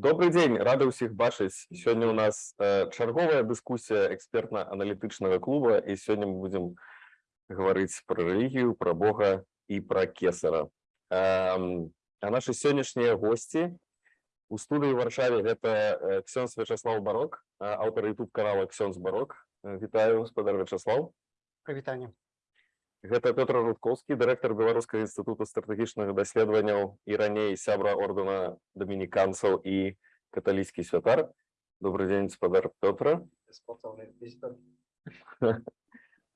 Добрый день, рады ўсіх бачыць. Сёння у нас э, чарговая дыскусія экспертна-аналітычнага клуба і сёння мы будзем гаварыць пра рэлігію, пра Бога і пра кесара. А наши сённяшнія госці у студыі ў Варшаве гэта э, ксёнз Вячаслав Барок, э, аўтар YouTube канала Ксёнз Барок. Вітаю, гаспадар Вячаслав. Прывітанне. Гэта Петр Рудковскі, дырэктар беларускага інстытута стратэгічных даследаванняў і раней сябра ордэна дамініканцаў і каталіцкі святар. Добрый дзень, гаспадар Пётра.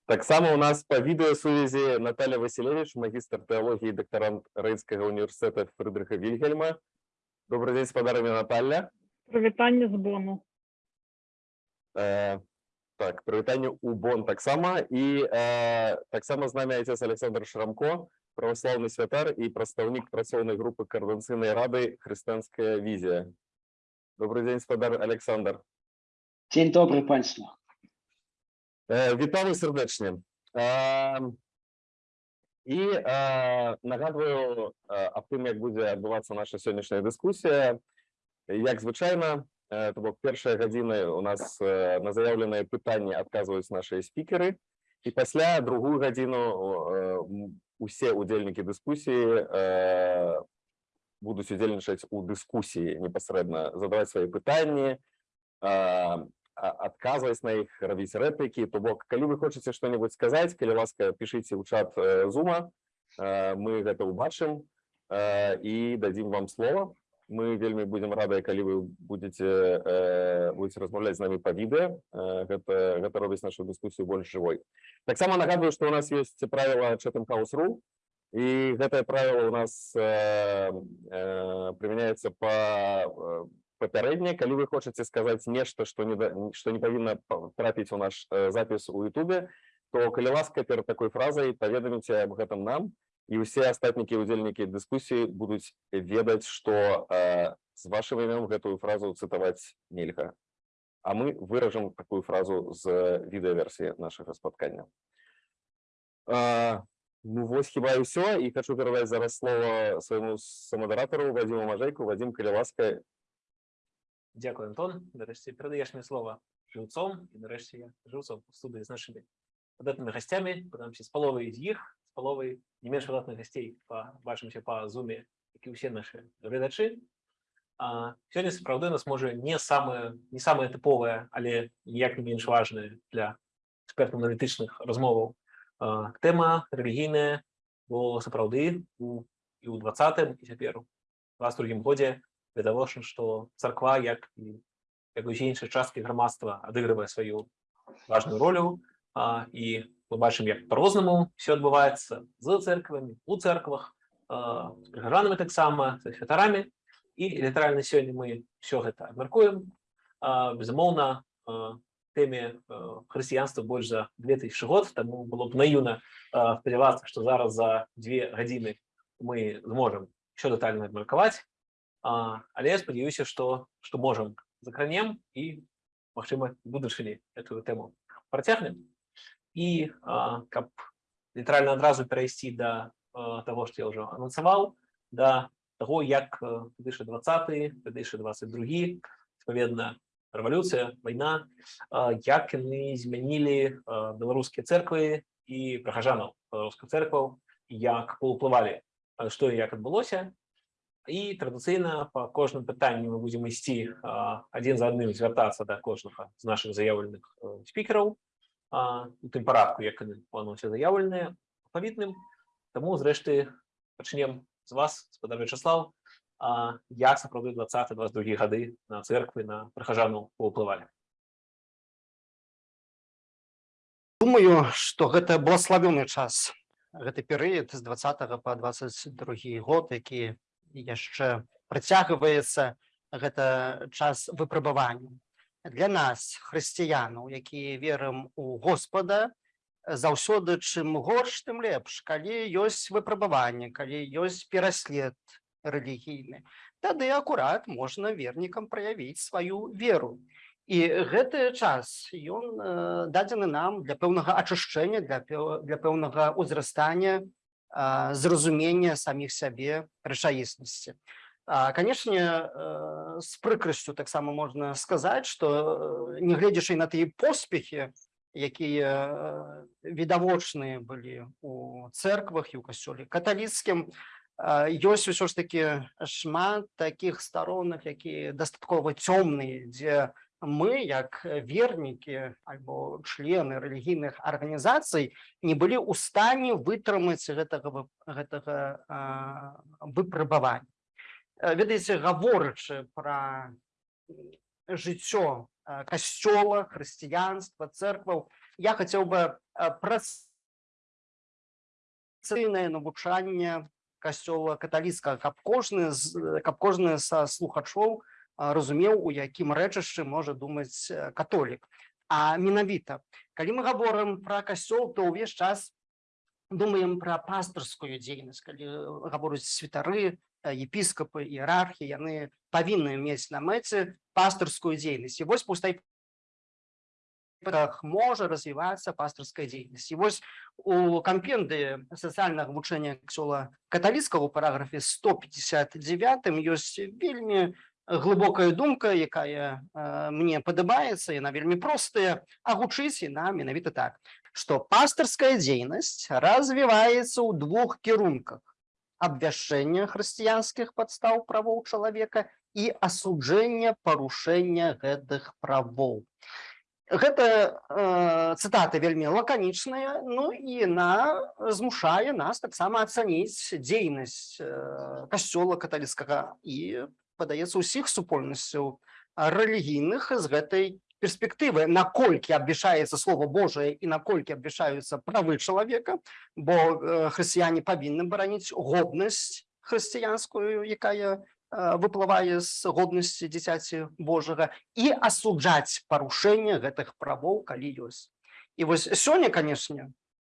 Таксама у нас па відэасувязі Наталья Василевич, магістр тэалогіі і дактарант рэйнскага універсітэта Фрыдрыха Вільгельма. Добрый дзень, спадарамі Наталья. Прывітанне з бону. Так, прывітанне ў Бон таксама і э, таксама з намі айцец Александр Шрамко, праваслаўны святар і прадстаўнік працоўнай групы каардынцыйнай рады хрысціянская візія. Добрый дзень, спадар Александр. Дзень добры панства. Э, Вітаю сардэчне. Э, і э, нагадваю э, аб тым, як будзе адбывацца наша сённяшняя дыскусія. Як звычайна, э, то бок першыя гадзіны у нас э, на заяўленыя пытанні адказваюць нашыя спікеры. І пасля другую гадзіну э, усе удзельнікі дыскусіі э, будуць удзельнічаць у дыскусіі непасрэдна задаваць свае пытанні, э, адказваць на іх рабіць рэплікі то бок калі вы хочаце што-небудзь сказаць калі ласка пішыце ў чат э, зума. Э, мы гэта ўбачым э, і дадзім вам слова мы вельмі будзем радыя калі вы будете э, будете размаўляць з намі па відэа. Э, гэта гэта робіць нашу дыскусію больш жывой. Таксама нагадваю што у нас ёсць правіла чатам хаус.ру і гэтае правіла у нас э, э, прымяняецца па э, папярэдне. Калі вы хочаце сказаць нешта што не да- што не павінна па- трапіць у наш э, запіс у Ютубе то калі ласка перад такой фразай паведаміце аб гэтым нам і ўсе астатнікі удзельнікі дыскусіі будуць ведаць што э, з вашым імем гэтую фразу цытаваць нельга а мы выражам такую фразу з відэаверсіі нашага спаткання э, ну вось хіба ўсё і хочу перадаць зараз слова свайму самадаратару Вадзіму Мажэйку Вадзім калі ласка Дякую, Антон. Нарешті передаєш мені слово живцом, і нарешті я живцом у студії з нашими видатними гостями, подамся з половою з їх, з половою не менш видатних гостей, побачимося по зумі, як і глядачі. А, сьогодні, справді, у нас може не саме, не саме типове, але ніяк не менш важне для експертно-аналітичних розмов. А, тема релігійна, бо справді у, і у 20-му, і тепер у 22-му годі відавочна, што царква як і як усе іншыя часткі грамадства адыгрывае сваю важную ролю а, і мы бачым як по-рознаму все адбываецца з церквамі у церквах а, з прыгажанамі таксама з святарамі і літаральна сёння мы все гэта абмяркуем а, безумоўна а, тэме а, хрысціянства больш за 2000 год таму было б наіўна а, спадзявацца што зараз за две гадзіны мы зможам еще дэтальна абмеркаваць а, але я спадзяюся што што можам закранем і магчыма будучыні эту тэму працягнем Каб літаральна адразу перайсці да а, таго што я ўжо анансаваў да таго як 2020 2022 адпаведна рэвалюцыя вайна а, як яны змянілі а, беларускія церквы і прыхажанаў беларускіх церкваў як паўплывалі а, што і як адбылося і традыцыйна па кожным пытанні мы ісці а, адзін за адным звяртацца да кожнага з нашых заяўленых э, спікераў а, у тым парадку як яны плануюцца заяўленыя павітным таму зрэшты пачнем з вас спадар Вячаслав. А, як сапраўды 20 22 гады на церквы на прыхажану паўплывалі? Думаю, што гэта благословёны час гэты перыяд з 20 по 22 год які яшчэ працягваецца гэта час выпрабавання для нас хрысціянаў якія верым у Господа заўсёды чым горш тым лепш калі ёсць выпрабаванне калі ёсць пераслед рэлігійны. Тады акурат можна вернікам праявіць сваю веру. І гэты час ён э, дадзены нам для пэўнага ачышчэння для для пэўнага ўзрастання зразумення саміх сябе рэчаіснасці. А, канешне э, з прыкрасцю таксама можна сказаць што э, нягледзячы на тыя поспехі якія э, відавочныя былі у церквах ў касцёле каталіцкім а, ёсць усё ж таки шмат такіх старонак якія дастаткова цёмныя дзе мы як вернікі альбо члены рэлігійных арганізацый не былі ў стане вытрымаць гэтага вы- гэтага а, выпрабавання Э, ведаеце гаворачы пра жыццё э, касцёла хрысціянства церкваў я хацеў бы працыйнае навучанне касцёла каталіцкага каб кожны каб кожны са слухачоў разумеў у якім рэчышчы можа думаць э, католік. А менавіта калі мы гаворым пра касцёл то ўвесь час думаем пра пастырскую дзейнасць калі э, гавораць святары э, епіскапы іерархі яны павінны мець на мэце пастырскую дзейнасць і вось пустай можа развівацца пастырская дзейнасць і вось у кампенды сацыяльнага вучэння ксёла каталіцкага у параграфе 159 ёсць вельмі глыбокая думка якая э, мне падабаецца яна вельмі простая а гучыць яна менавіта так што пастырская дзейнасць развіваецца ў двух кірунках абвяшчэння хрысціянскіх падстаў правоў чалавека і асуджэння парушэння гэтых правоў гэта э, цытата вельмі лаканічная ну і на змушае нас таксама ацаніць дзейнасць э, касцёла каталіцкага і падаецца ўсіх супольнасцяў рэлігійных з гэтай перспектывы наколькі абвяшаецца слово Божае і наколькі абвяшаюцца правы чалавека бо хрысціяне павінны бараніць годнасць хрысціянскую якая э, выплывае з годнасці дзіцяці Божага і асуджаць парушэнне гэтых правоў калі ёсць. І вось сёння канешне э,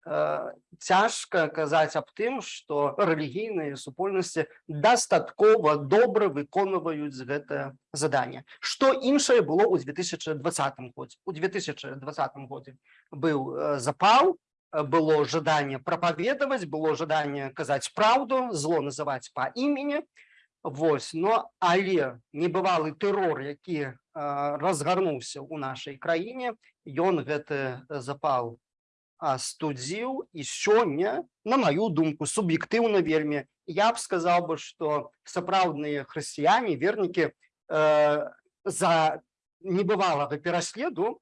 цяжка казаць аб тым што рэлігійныя супольнасці дастаткова добра выконваюць гэтае заданне што іншае было ў 2020 годзе у 2020 годзе быў э, запал э, было жаданне прапаведаваць было жаданне казаць праўду зло называць па імені Вось но але небывалы тэрор які э, разгарнуўся ў нашай краіне ён гэты запал астудзіў і сёння на маю думку суб'ектыўна вельмі я б сказаў бы што сапраўдныя хрысціяне вернікі э, за небывалага пераследу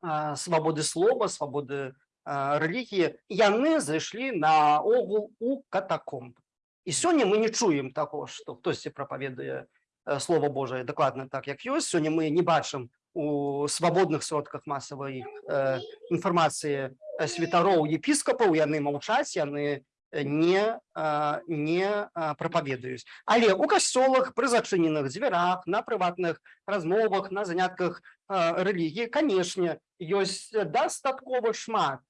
э, свабоды слова свабоды э, рэлігіі яны зайшлі на огул у катакомб. І сёння мы не чуем таго што хтосьці прапаведае э, слова Божае дакладна так як ёсць сёння мы не бачым у свабодных сродках масавай э, інфармацыі э, святароў епіскапаў яны маўчаць яны э, не э, не э, прапаведаюць але у касцёлах пры зачыненых дзвярах на прыватных размовах на занятках э, рэлігіі канешне ёсць дастаткова шмат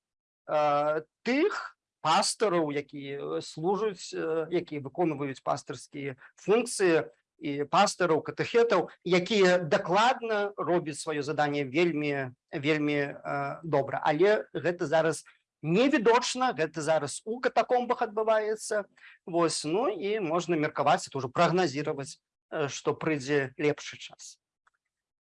э, тых пастараў якія служаць э, якія выконваюць пастырскія функцыі і пастараў катэхетаў якія дакладна робяць сваё заданне вельмі вельмі э, добра. Але гэта зараз невідочна гэта зараз у катакомбах адбываецца. Вось ну і можна меркаваць это ўжо прагназіраваць што прыйдзе лепшы час.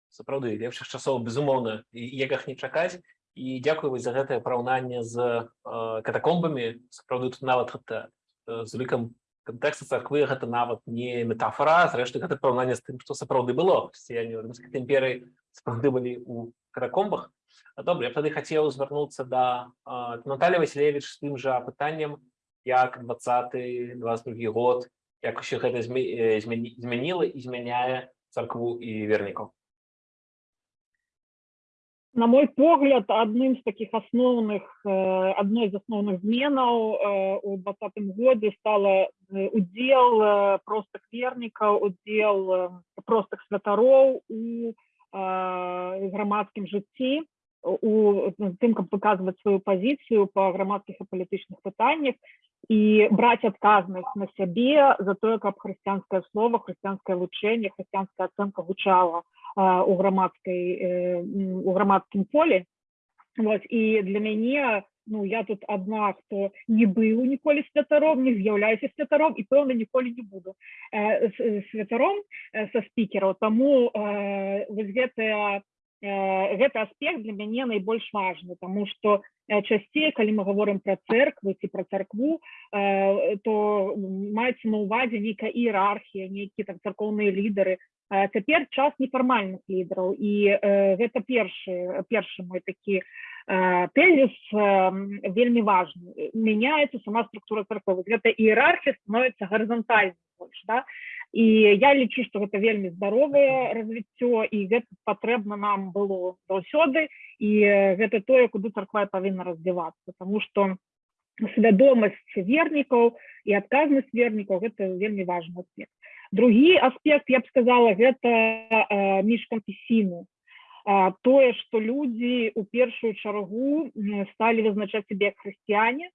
Сапраўды лепшых часоў безумоўна яках не чакаць. І дзякую вось за гэтае параўнанне з э, катакомбамі. Сапраўды тут нават гэта з лікам кантэкста царквы гэта нават не метафора зрэшты гэта параўнанне з тым што сапраўды было. Хрысціяне рымскай імперыі сапраўды былі у каракомбах добра я тады хацеў звярнуцца да Наталі Васілевич з тым жа пытаннем як 20 22 год як усё гэта змяніла і змяняе царкву і вернікаў На мой погляд, одним з таких основних, е, одной з основних зменаў у 2020 году стало е, удел е, простых вернікаў, удел е, простых святароў у грамадскім жыцці, у тым, каб выказваць сваю пазіцыю па грамадскіх і палітычных пытаннях і браць адказнасць на сябе за тое, каб хрысціянскае слово, хрысціянскае вучэнне, хрысціянская ацэнка гучала у грамадскай э, у грамадскім полі Вось, і для мяне ну я тут одна хто не быў ніколі святаром не з'яўляюся святаром і пэўна ніколі не буду. Э, э, святаром э, са спікераў таму э, вось гэтая гэты аспект для мяне найбольш важны тому что э, часцей калі мы говорим про церквы ці про царкву э, то маецца на увазе нейкая іерархія нейкія там царкоўныя лідары цяпер час нефармальных лідараў і э, гэта першы першы мой такі э, э, вельмі важны мяняецца сама структура царквы гэта іерархія становіцца гарызантальнай больш да і я лічу што гэта вельмі здаровае развіццё і гэта патрэбна нам было заўсёды і э, гэта тое куды царква павінна развівацца тому что свядомасць вернікаў і адказнасць вернікаў гэта вельмі важны аспект. Другі аспект я б сказала гэта э, міжканфесійны А, тое што людзі у першую чаргу сталі вызначаць сябе як хрысціяне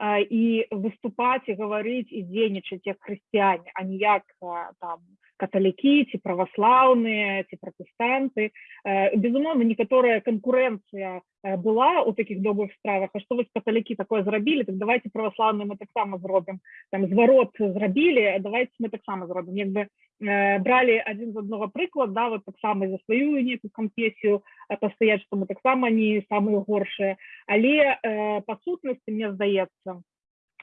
і выступаць і гаварыць і дзейнічаць як хрысціяне а не як а, там каталікі ці праваслаўныя ці пратэстанты Э, безумоўна некаторая канкурэнцыя э, была у такіх добрых справах а што вось каталікі такое зрабілі так давайте праваслаўны мы таксама зробім там зварот зрабілі давайте мы таксама зробім як бы э, бралі адзін з аднаго прыклад да вот таксама за сваю нейкую канфесію э, пастаяць што мы таксама не самыя горшыя але э, па сутнасці мне здаецца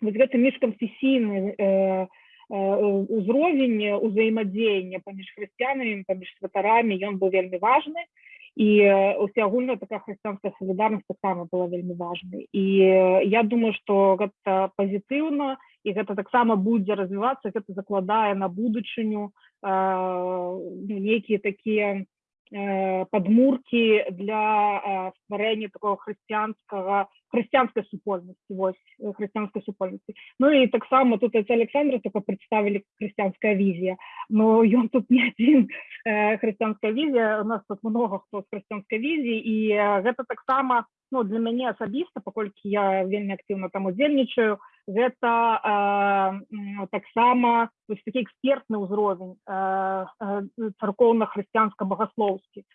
вось гэты міжканфесійны э, э, узровень узаемадзеяння паміж хрысціянамі паміж святарамі ён быў вельмі важны і э, усеагульная такая хрысціянская салідарнасць таксама была вельмі важнай і э, я думаю што гэта пазітыўна і гэта таксама будзе развівацца гэта закладае на будучыню э, ну, нейкія такія э, падмуркі для э, стварэння такого хрысціянскага хрысціянскай супольнасці вось э, хрысціянскай супольнасці Ну і таксама тут это Александра только представілі хрысціянская візія но ён тут не адзін э, хрысціянская візія у нас тут много хто з хрысціянскай візіі і э, гэта таксама ну для мяне асабіста паколькі я вельмі актыўна там удзельнічаю гэта э, таксама такі экспертны ўзровень э, э, царкоўна-хрысціянска-багаслоўскі э,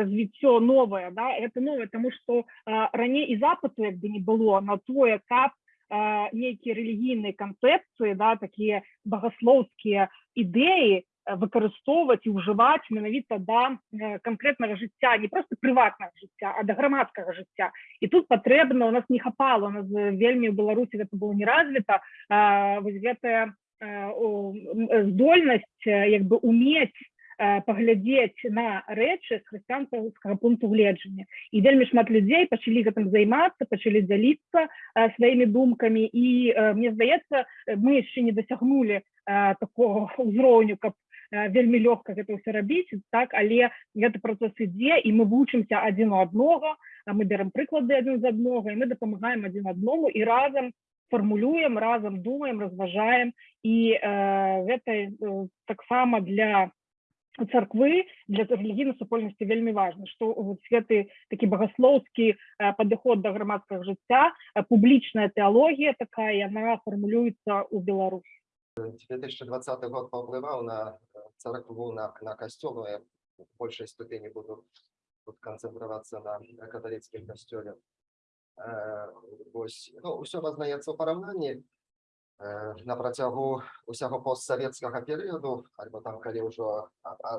развіццё новае да это новое тому что э, раней і запыту як бы не было на тое каб э, нейкія рэлігійныя канцэпцыі да такія багаслоўскія ідэі выкарыстоўваць і ўжываць менавіта да э, канкрэтнага жыцця не просто прыватнага жыцця а да грамадскага жыцця і тут патрэбна у нас не хапала у нас э, вельмі ў беларусі гэта было не развіта э, вось гэтая э, э, здольнасць э, як бы умець э, паглядзець на рэчы з хрысціянскага пункту гледжання і вельмі шмат людзей пачалі гэтым займацца пачалі дзяліцца э, сваімі думкамі і э, мне здаецца э, мы яшчэ не дасягнулі э, такого ўзроўню каб э, вельмі лёгка гэта ўсё рабіць так але гэты працэс ідзе і мы вучымся адзін у аднога а мы бярем прыклады адзін з аднога і мы дапамагаем адзін адному і разам фармулюем разам думаем разважаем. І э, гэта э, таксама для царквы для рэлігійнай супольнасці вельмі важна што вот гэты такі багаслоўскі э, падыход да грамадскага жыцця э, публічная тэалогія такая яна фармулюецца ў Беларусі 2020 год повпливав на э, церкву, на, на костел, но я в большей степени буду тут концентрироваться на католицком костеле. Е, ось, ну, все познається в порівнянні. Е, на протягу усього постсовєтського періоду, або там, коли вже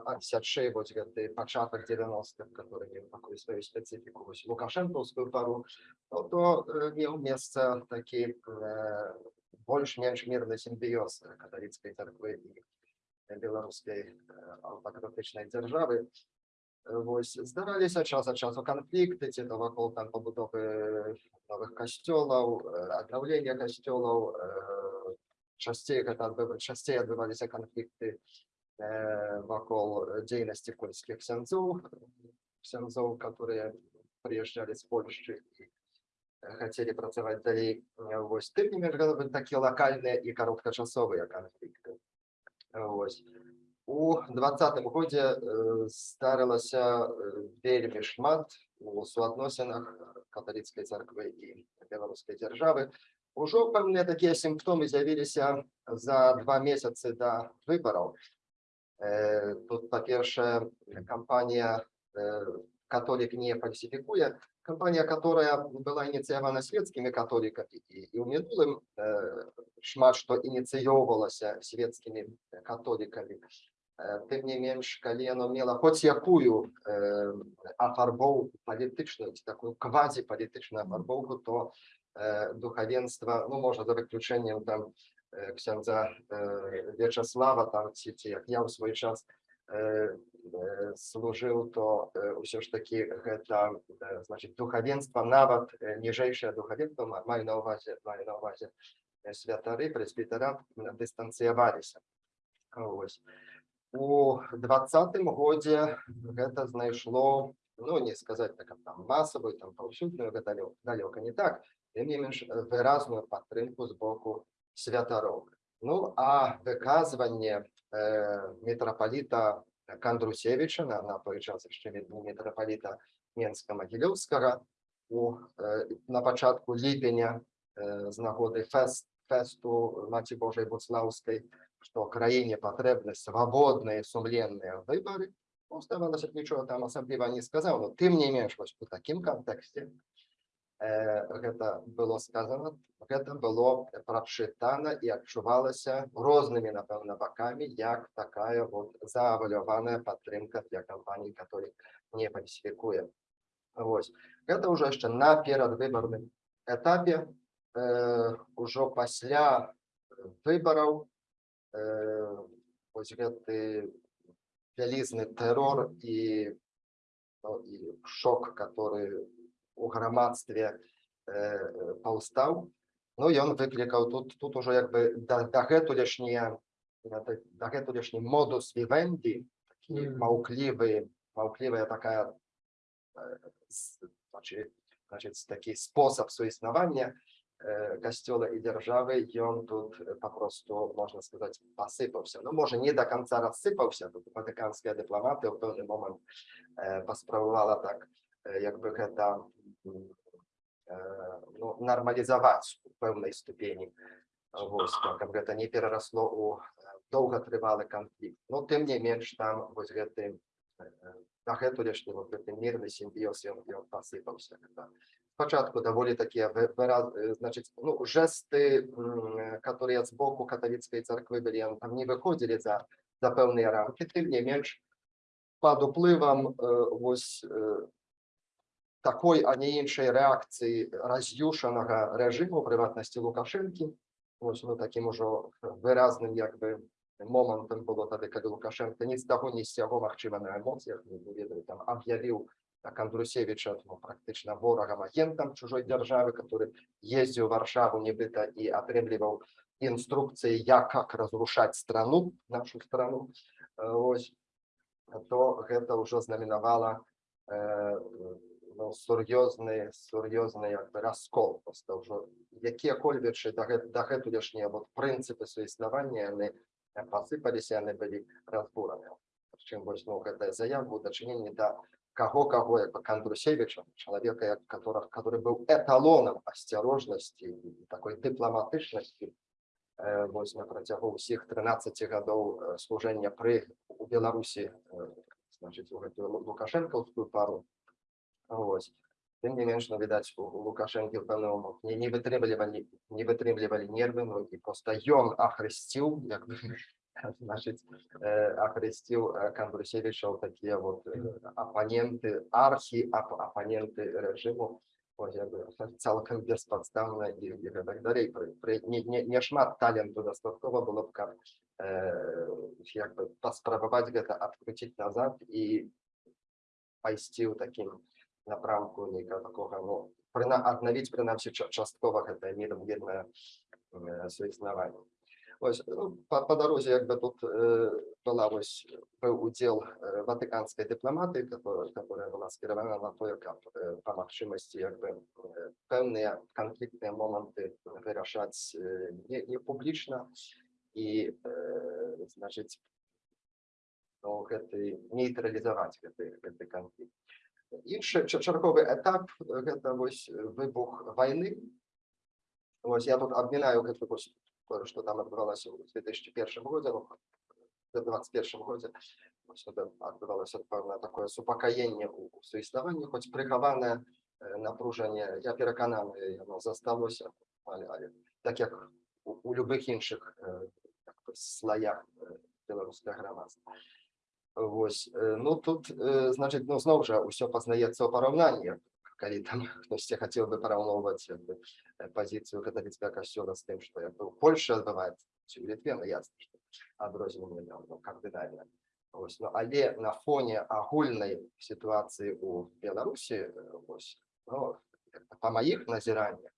антисячи, ось гэты початок 90-х, который меў такую свою специфику, Лукашенковскую пару, то, меў место такі е, больш-менш мірны сімбіёз каталіцкай царквы і беларускай аўтакратычнай дзяржавы. Е, Вось здараліся час ад часу канфлікты ці то вакол там пабудовы новых касцёлаў, аднаўлення касцёлаў, е, часцей гэта адбыва- часцей адбываліся канфлікты э, вакол дзейнасці польскіх ксяндзоў, ксяндзоў, которые прыязджалі з Польшчы і э, хацелі працаваць далей. Э, Вось тым не менш такія лакальныя і кароткачасовыя канфлікты. Э, Вось. У двадцатым годзе э, здарылася э, вельмі шмат у суадносінах каталіцкай царквы і беларускай дзяржавы. Ужо пэўныя такія сімптомы з'явіліся за два месяцы да выбараў. Э, Тут, па-першае, кампанія э, католик не фальсификуя. Кампания, которая была инициирована светскими католиками и, и у минулым э, шмат, что инициировалася светскими католиками. Е, Тим не менш, коли воно мало хоч якую е, афарбовку політичну, ці таку квазіполітичну афарбовку, то е, духовенство, ну, може, за виключенням там е, ксяндза е, В'ячеслава, там, ці, ці, як я у свій час е, е, служив, то е, все ж таки гэта, е, значить, духовенство, нават е, ніжейше духовенство, ма- маю на увазі, маю на увазі е, святари, пресвітера, дистанціювалися. Ось. У 20-м годзе гэта знайшло, ну, не сказаць так там масавую, там паўсюдную, гэта далё- далёка не так, тым не менш э, выразную падтрымку з боку святароў. Ну, а выказванне э, мітрапаліта Кандрусевіча на, на час яшчэ не мітрапаліта Менска-Магілёўскага у, э, на пачатку ліпеня э, з нагоды фест, фесту Маці Божай Буцлаўскай, што краіне патрэбны свабодныя сумленныя выбары. Ну, здавалася б, нічого там асабліва не сказаў, но тым не менш вось у такім кантэксце э, гэта было сказано, гэта было прачытана і адчувалася рознымі, напэўна, бакамі, як такая вот зааваляваная падтрымка для кампаній, каторы не фальсіфікуе. Вось. Гэта ўжо яшчэ на перадвыбарным этапе, э, ужо пасля выбараў э, гэты вялізны тэрор і, ну, і шок, который у грамадстве э, паўстаў. Ну ён выклікаў тут тут ужо як бы да, дагэтулешнія дагэтулешні модус вівенді, такі Мгм. маўклівы, маўклівая такая э, с- значит, значит, такі спосаб суіснавання э, касцёла і дзяржавы ён тут э, папросту можна сказаць пасыпаўся ну можа не до конца рассыпаўся тут ватыканская дыпламатыя ў пэўны момант э, паспрабавала так бы гэта м, э, ну, нармалізаваць у пэўнай ступені вось так, каб гэта не перарасло у э, доўгатрывалы канфлікт но тым не менш там вось гэты дагэтулешні вот гэты мірны сімбіёз ён, ён пасыпаўся когда спачатку даволі такія вы- выраз э, значыць ну жесты м, которые з боку каталіцкай царквы былі яны там не выходзілі за за пэўныя рамкі тым не менш пад уплывам э, вось э, такой а не іншай рэакцыі раз'юшанага рэжыму прыватнасці лукашэнкі вось ну такім ужо выразным як бы момантам было тады калі лукашенко ні з таго ні з сяго магчыма на эмоцыях не ведаю там аб'явіў так Андрусевича ну, практычна ворагам агентам чужой дзяржавы который ездзіў у варшаву нібыта і атрымліваў інструкцыі як как разрушаць страну нашу страну. Э, ось то гэта ўжо знаменавала э, ну, сур'ёзны сур'ёзны як бы раскол просто ўжо. Якія-кольвечы дагэтулешнія вот прынцыпы суіснавання яны пасыпаліся яны былі разбураны чым вось ну гэтая заяву дачыненне да каго каго як бы кандрусевича чалавека як которых который быў эталонам асцярожнасці такой дыпламатычнасці вось на працягу ўсіх 13 гадоў служэння пры у беларусі значыць у гэтую Лу- лукашэнкаўскую пару Ось. Тым не менш, ну, відаць, у у Лукашэнкі момант не, не вытрымлівалі не вытрымлівалі нервы, ну, і проста ён ахрысціў, як бы, значыць, э, ахрысціў э, Кандрусевіча ў такія вот апаненты, архі ап апаненты рэжыму, ось, як бы, цалкам беспадстаўна і, і гэтак далей. Пры, пры, не, не, не шмат таленту дастаткова было б, каб э, як бы паспрабаваць гэта адкруціць назад і пайсці ў такім напрамку нейкага такога ну прына аднавіць прынамсі ча- часткова гэта мірнае суіснаванне ось ну, па, па дарозе як бы тут э, была вось быў удзел э, ватыканскай дыпламатыі которая, которая была скіравана на тое каб э, па магчымасці як бы э, пэўныя канфліктныя моманты вырашаць э, не, не публічна. І э, значыць ну, гэты нейтралізаваць гэты гэты канфлікт іншы ча- чарговы этап гэта вось выбух войны вось я тут абмінаю гэта вось тое, што там адбывалася ў 2001 годзе ну, в 21 годзе адбывалася пэўнае такое супакаенне ў суіснаванні хоць прыхаванае напружанне я перакананы яно засталося але, але так як у, у любых іншых э, слаях беларускага грамадства Вось ну тут значит ну зноў жа ўсё пазнаецца ў параўнанні калі там хтосьці хацеў бы параўноўваць як бы, э, пазіцыю каталіцкага касцёла з тым што як бы ў Польшы адбываецца ці ў Літве ну ясна што адрозненне ну, кардынальна. Ось, ну, але на фоне агульнай сітуацыі у Беларусі ось, ну, па маіх назіраннях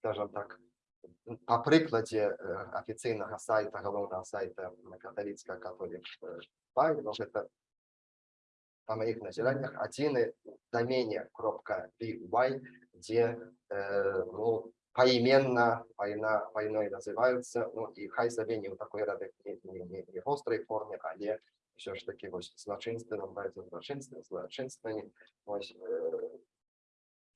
скажем так прыкладзе э, афіцыйнага сайта галоўнага сайта каталіцкая католік ну, гэта па маіх назіраннях адзіны дамене кропка by дзе э, ну, поименно война войной называются ну и хай сабе не ў такой рады не, не, не, не острой форме але все ж таки вось злачынствам базе злачынства злачынствамі ось э,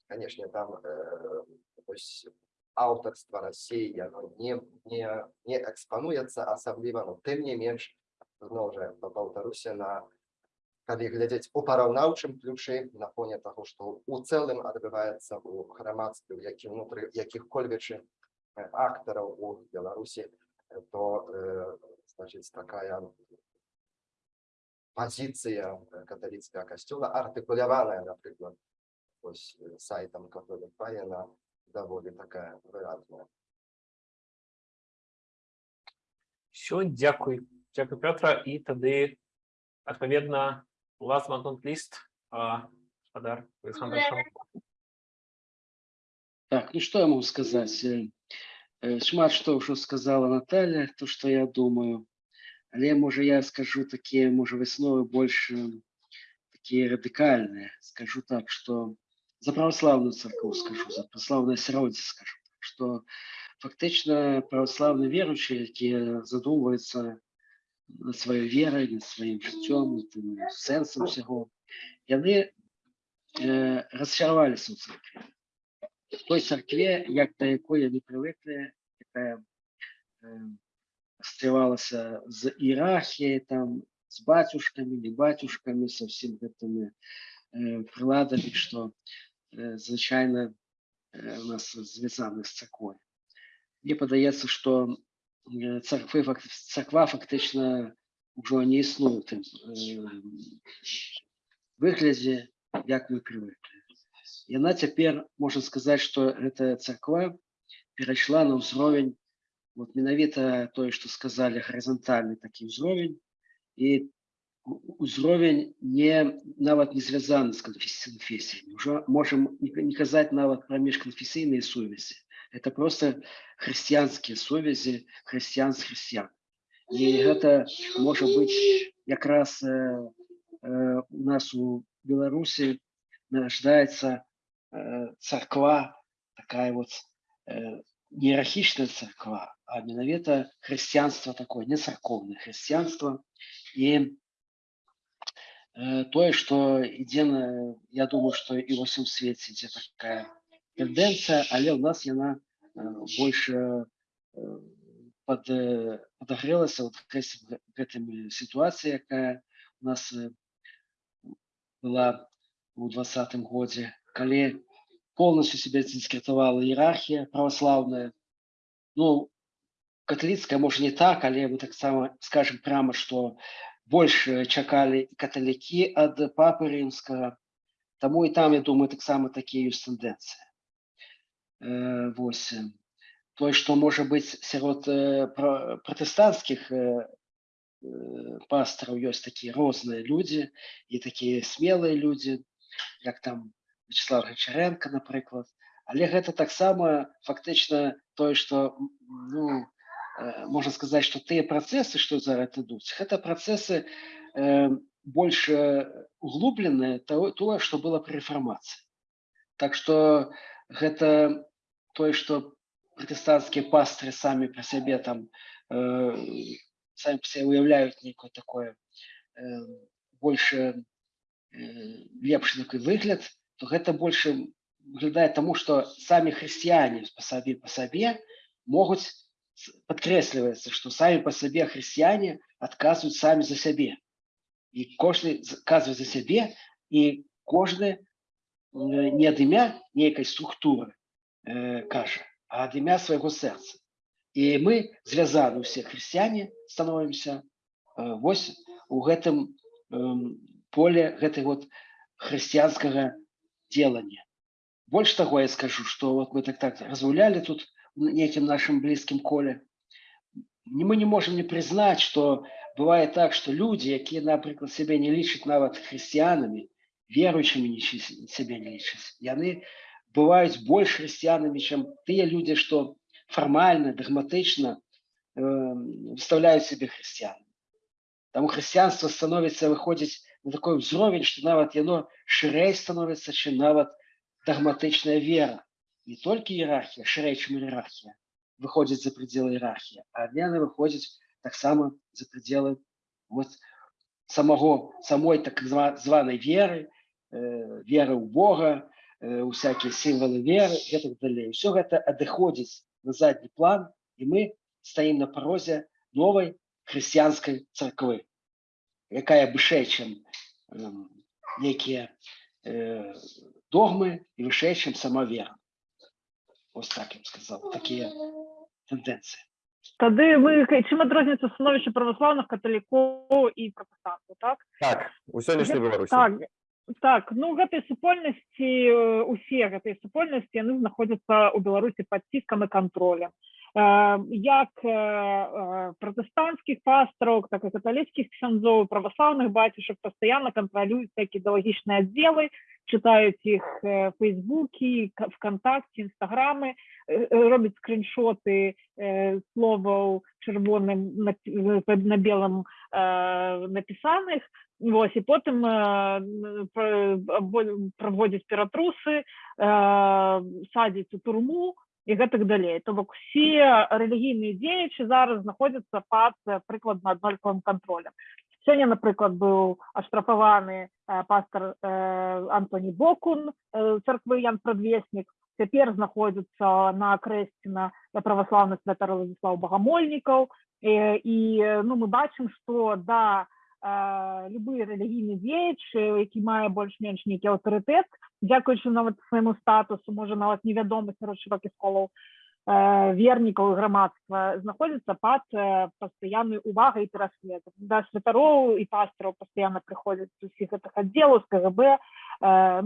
конечно там э, ось аўтарства России оно не не не экспануецца асабліва но тым не менш зноў жа паўтаруся на калі глядзець у параўнаўчым ключы на фоне таго што у цэлым адбываецца у грамадстве які ўнутры якіх-кольвечы актараў у Беларусі э, то э, значит такая пазіцыя каталіцкага касцёла артыкуляваная напрыклад ось э, сайтам католік паена даволі такая выразная Все, дякую. Дякую, Петра. І тоді, відповідно, last but not least, а, господар Олександр Шамов. Так, ну что я могу сказать? Э, э, Шмат что уже сказала Наталья, то, что я думаю. Але, може, я скажу такие, може, весновы больше такие радикальные. Скажу так, что за православную церковь скажу, за православное сиродие скажу, что фактично православные верующие, які задумываются над своей верой, над життем, над сенсом всего, яны э, розчарувалися у церкві. В той церкві, як до якої вони привикли, яка е, стривалася з ієрархією, там, з батюшками, не батюшками, со всім гэтими е, приладами, що е, звичайно е, у нас зв'язані з церквою. Мені подається, що е, церкви, церква фактично вже не існує в тим вигляді, як ми привикли. Яна цяпер можна сказаць, што гэтая царква перайшла на ўзровень вот менавіта тое, што сказалі гарызантальны такі ўзровень і у- ўзровень не нават не звязаны з канфесіямі. Ужо можам не казаць нават пра міжканфесійныя сувязі. Это просто хрысціянскія сувязі хрысціян з хрысціян. І гэта можа быць якраз э, э, у нас у Беларусі нарождается э, церква, такая вот э, не иерархичная церква, а менавіта хрысціянства такое, не церковное хрысціянство. И э, тое, что ідзе, на- я думаю, что и во всем свете ідзе такая тенденция, але у нас яна э, больше э, под, э, подогрелася вот гэс- гэтымі ситуацией, якая у нас была у двадцатым годзе калі полностью себя дискретовала иерархия православная. Ну католицкая может не так але мы таксама скажем прямо что больше чакалі каталікі ад папы рымскага таму і там я думаю таксама такія ёсць тэндэнцыі э, э, тое што можа быць сярод э, пра- пратэстанцкіх э, э, пастыраў ёсць такія розныя людзі і такія смелыя людзі як там Вячеслав Гачаренко, напрыклад. Але гэта таксама фактычна тое, што м, ну, э, можна сказаць, што тыя працэсы, што зараз ідуць, гэта працэсы э, больш э, углубленыя тое, тое, што было пры рэфармацыі. Так што гэта тое, што пратэстанцкія пастры самі пра сябе там э, самі па сабе уяўляюць нейкое такое э, больш э, лепшы такой выгляд, то гэта больше выглядае таму, што самі хрысціяне па сабе па сабе могуць с- падкрэсліваецца, што самі па сабе хрысціяне адказваюць самі за сябе. і кожны казвае за сябе і кожны э, не ад імя нейкай структуры э, кажа а ад імя свайго сэрца і мы звязаны ўсе хрысціяне становімся э, вось у гэтым эм, поле гэтай вот хрысціянскага делання. Больш таго я скажу что вот мы так так разгулялі тут некім нашим блізкім коле. Мы не можем не признать что бывает так что люди якія напрыклад сябе не лічаць нават хрысціянамі веруючымі не сябе не лічаць яны бываюць больш хрысціянамі чым тыя людзі што фармальна дагматычна э, выставляюць сябе хрысціянамі Таму хрысціянства становіцца выходзіць на такой ўзровень што нават яно шырэй становіцца чым нават дагматычная вера. Не толькі іерархія шырэй чым іерархія выходзіць за пределы іерархіі а яны выходзяць таксама за пределы вот самого самой так зва- званай веры э, веры ў Бога э, у всякие сімвалы веры і так далей все гэта адыходзіць на задні план і мы стаім на парозе новай хрысціянскай царквы якая вышэй чым эм, некія э, догмы і вышэй чым сама вера. Ось так я сказал. Такія тэндэнцыі Тады мы чым адрозніваецца становішча праваслаўных каталікоў і пратэстантаў так? Так, у сённяшняй Беларусі. так так ну гэтай супольнасці э, усе гэтай супольнасці яны знаходзяцца ў беларусі пад ціскам і кантролем Э, як э, пратэстанцкіх пастраў так і каталіцкіх ксяндзоў праваслаўных бацюшак пастаянна кантралююць такія ідэалагічныя аддзелы чытаюць іх фейсбукі э, э, робяць скриншоты словаў чырвоным на, на белым напісаных Вось, і потым э, праводзяць ператрусы э, садзяць у турму і гэтак далей то бок усе рэлігійныя дзеячы зараз знаходзяцца пад э, прыкладна аднолькавым кантролем сёння напрыклад быў аштрафаваны э, пастор э, антоні бокун э, царквы ян прадвеснік цяпер знаходзіцца на крэсціна праваслаўны святар Владзіслаў багамольнікаў э, і э, ну мы бачым што да любы рэлігійны дзеяч э, які мае больш-менш нейкі аўтарытэт дзякуючы нават свайму статусу можа нават невядомы сярод шырокіх колаў э, вернікаў грамадства знаходзіцца пад э, пастаяннай увагай і пераследам да святароў і пастыраў пастаянна прыходзяць з усіх гэтых аддзелаў з кгб э,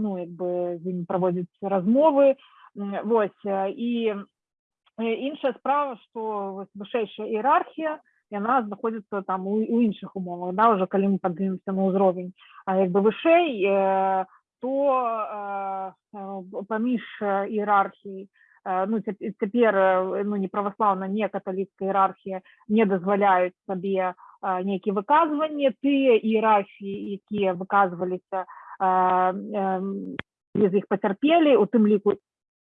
ну як бы з імі праводзяць размовы. Вось і іншая справа што вось вышэйшая іерархія яна знаходзіцца там у, у іншых умовах да уже калі мы падымемся на ўзровень а як бы вышэй э, то э, э, паміж э, іерархіяй э, ну цяп- цяпер э, ну не праваслаўна не каталіцкая іерархія не дазваляюць сабе э, нейкія выказванні тыя іерархіі якія выказваліся э, э, без іх пацярпелі у тым ліку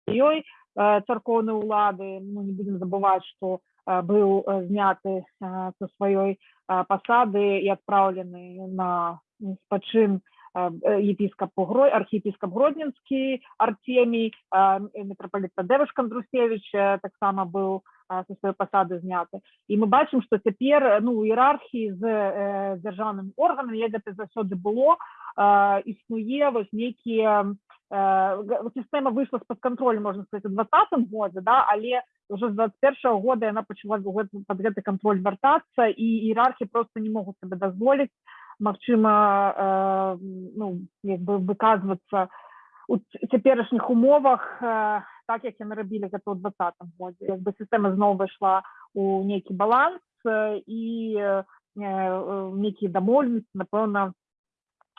ёй э, царкоўнай улады ну не будем забываць што э, быў э, зняты э, са сваёй э, пасады і адпраўлены на спачын э, э, епіскап Грой архіепіскап гродненскі артемій э, мітрапаліт Тадэвыш Кандрусевич э, таксама быў э, са сваёй пасады зняты і мы бачым што цяпер э, ну у іерархіі з э, дзяржаўным органам як гэта заўсёды было э, існуе вось нейкія э, сістэма выйшла з-пад кантролю можна сказаць у двадцатым годзе да але уже з 21 года яна пачала ў гэты- кантроль вяртацца і іерархі просто не могуць сабе дазволіць магчыма э, ну як бы выказвацца у цяперашніх умовах э, так як яны рабілі гэта ў двадцатым годзе як бы сістэма зноў выйшла у нейкі баланс э, і э, э, нейкія дамоўленасці напэўна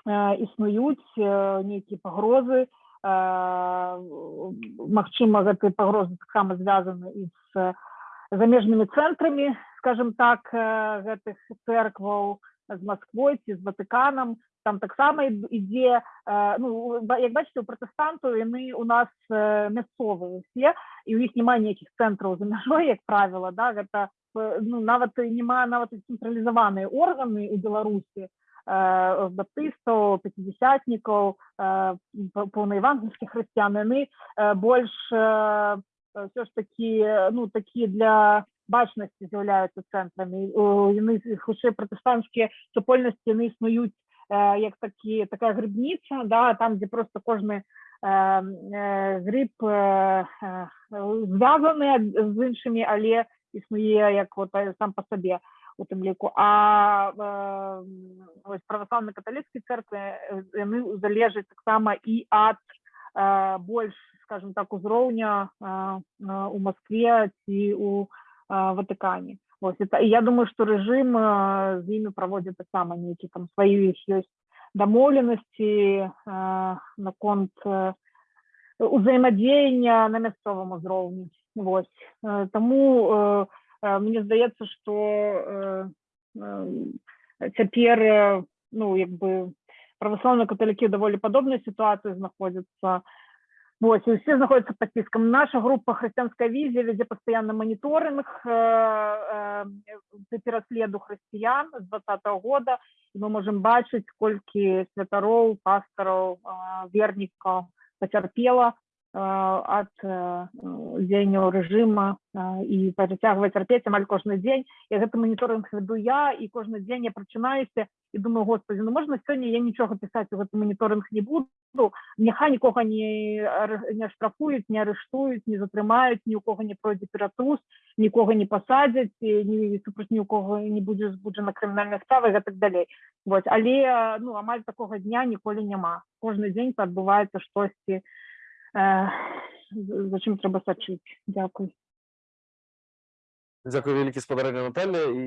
э, існуюць э, нейкія пагрозы э, магчыма гэтыя пагрозы таксама звязаны і з замежнымі цэнтрамі скажем так э, гэтых церкваў з Масквой ці з Ватыканам. Там таксама ід- ідзе э, ну як бачыце у пратэстантаў яны у нас э, мясцовыя усе і ў іх няма нейкіх цэнтраў за мяжой як правіла да гэта э, ну нават няма нават цэнтралізаваныя органы у беларусі. э, баптыстаў пяцідзясятнікаў па- паўнаевангельскіх хрысціян яны больш все ж такі ну такі для бачнасці з'яўляюцца цэнтрамі яны хутчэй пратэстанцкія супольнасці яны існуюць як такі, така грибниця, да, там, де просто е, зв'язаний ад- з іншими, але існує як от, е, сам по собі у тим ліку. А е, ось православні католицькі церкви е, вони залежать так само і від е, більш, скажімо так, узроўня е, е, у Москві ці у е, Ватикані. Ось і та- і я думаю, що режим е, з ними проводить так само які там свої їх є домовленості е, наконт е, узаємодіяння на місцевому узроўні. Ось Е, тому е, е, мені здається, що е, е, тепер е, ну якби православні католики в доволі подобній ситуації знаходяться. Ось, і всі знаходяться під тиском. Наша група «Християнська візія» веде постійно моніторинг е, е, пересліду християн з 2020 года. І ми можемо бачити, скільки святоров, пасторів, е, вірників потерпіло від дзеянняў рэжыма э, і працягвае цярпець амаль кожны дзень і гэты моніторинг веду я і кожны дзень я прачынаюся і думаю господи ну можна сёння я нічога пісаць у гэты моніторинг не буду? Няхай нікога не не штрафуюць не арыштуюць не затрымаюць ні у кого не пройдзе ператрус нікога не пасадзяць ні супраць ні у кого не будзе збуджана крымінальная справа гэтак далей вот. Але ну амаль такога дня ніколі няма кожны дзень адбываецца штосьці э, за чым трэба сачыць дзякуй Дякую вялікі спадарня Наталя і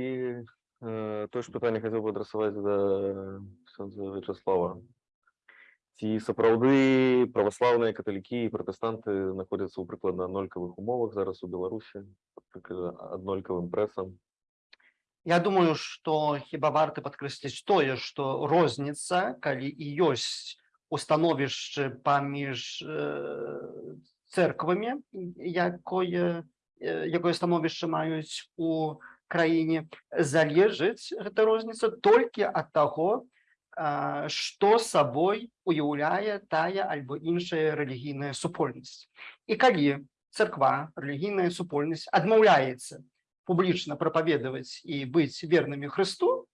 е, тое ж пытанне хацеў бы адрасаваць да ксёндза Вячаслава. Ці сапраўды праваслаўныя каталікі і пратэстанты знаходзяцца ў прыкладна аднолькавых умовах зараз у Беларусі пад аднолькавым прэсам. Я думаю, што хіба варта падкрэсліць тое, што розніца, калі і ёсць у становішчы паміж э, церквамі, якое, э, якое становішча маюць у краіне, залежыць гэта розніца толькі ад таго, што сабой уяўляе тая альбо іншая рэлігійная супольнасць. І калі царква, рэлігійная супольнасць адмаўляецца публічна прапаведаваць і быць вернымі Христу,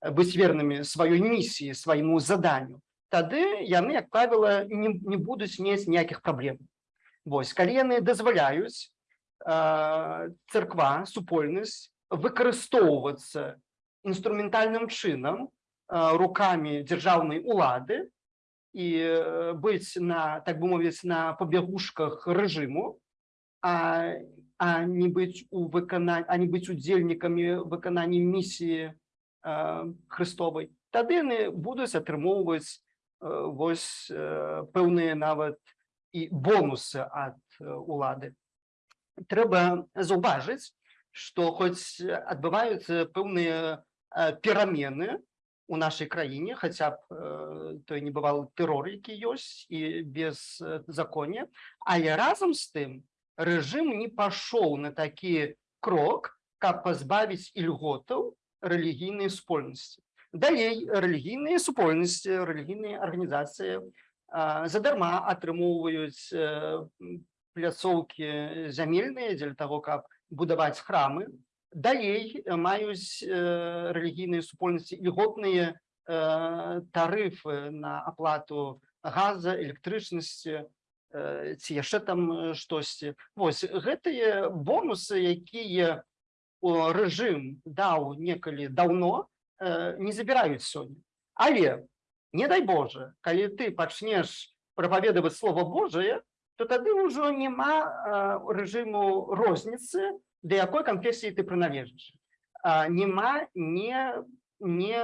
э, быць вернымі сваёй місіі, свайму заданню, тады яны, як правіла, не, не будуць мець ніякіх праблем. Вось, калі яны дазваляюць э, царква, супольнасць выкарыстоўвацца інструментальным чынам э, рукамі дзяржаўнай улады і э, быць на, так бы мовіць, на пабягушках рэжыму, а а не быць у выкананні а не быць удзельнікамі выканання місіі э, Христовай тады яны будуць атрымоўваць э, вось э, пэўныя нават і бонусы ад э, улады трэба заўважыць што хоць адбываюцца пэўныя э, перамены у нашай краіне хаця б э, той не бывал тэрор які ёсць і без э, законе але разам з тым рэжым не пашоў на такі крок, каб пазбавіць ільготаў рэлігійнай супольнасці. Далей рэлігійныя супольнасці, рэлігійныя арганізацыі задарма атрымоўваюць пляцоўкі зямельныя дзеля таго, каб будаваць храмы. Далей маюць рэлігійныя супольнасці ільготныя э, тарыфы на аплату газа, электрычнасці, ці яшчэ там штосьці вось гэтыя бонусы якія рэжым даў некалі даўно не забіраюць сёння але не дай Боже калі ты пачнеш прапаведаваць слова Божае то тады ўжо няма э, рэжыму розніцы да якой канфесіі ты прыналежыш а, няма не не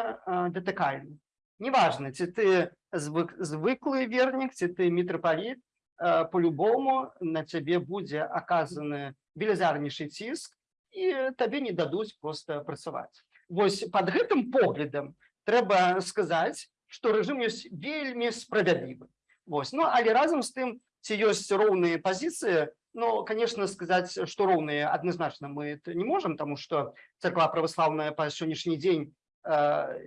датыкальны неважна ці ты звык звыклы вернік ці ты мітрапаліт э, по-любому на цябе будзе аказаны велізарнейшы ціск і табе не дадуць просто працаваць вось под гэтым поглядам трэба сказаць што рэжым ёсць вельмі справядлівы. Вось ну але разам з тым ці ёсць роўныя пазіцыі ну конечно сказаць што роўныя адназначна мы это не можам тому что па сённяшні дзень э,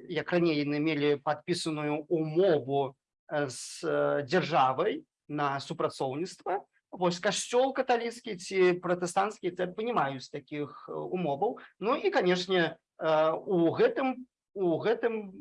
як раней яны мелі падпісаную умову з э, дзяржавай на супрацоўніцтва вось касцёл каталіцкі ці пратэстанцкі церквы не маюць такіх э, умоваў ну і канешне э, у гэтым у гэтым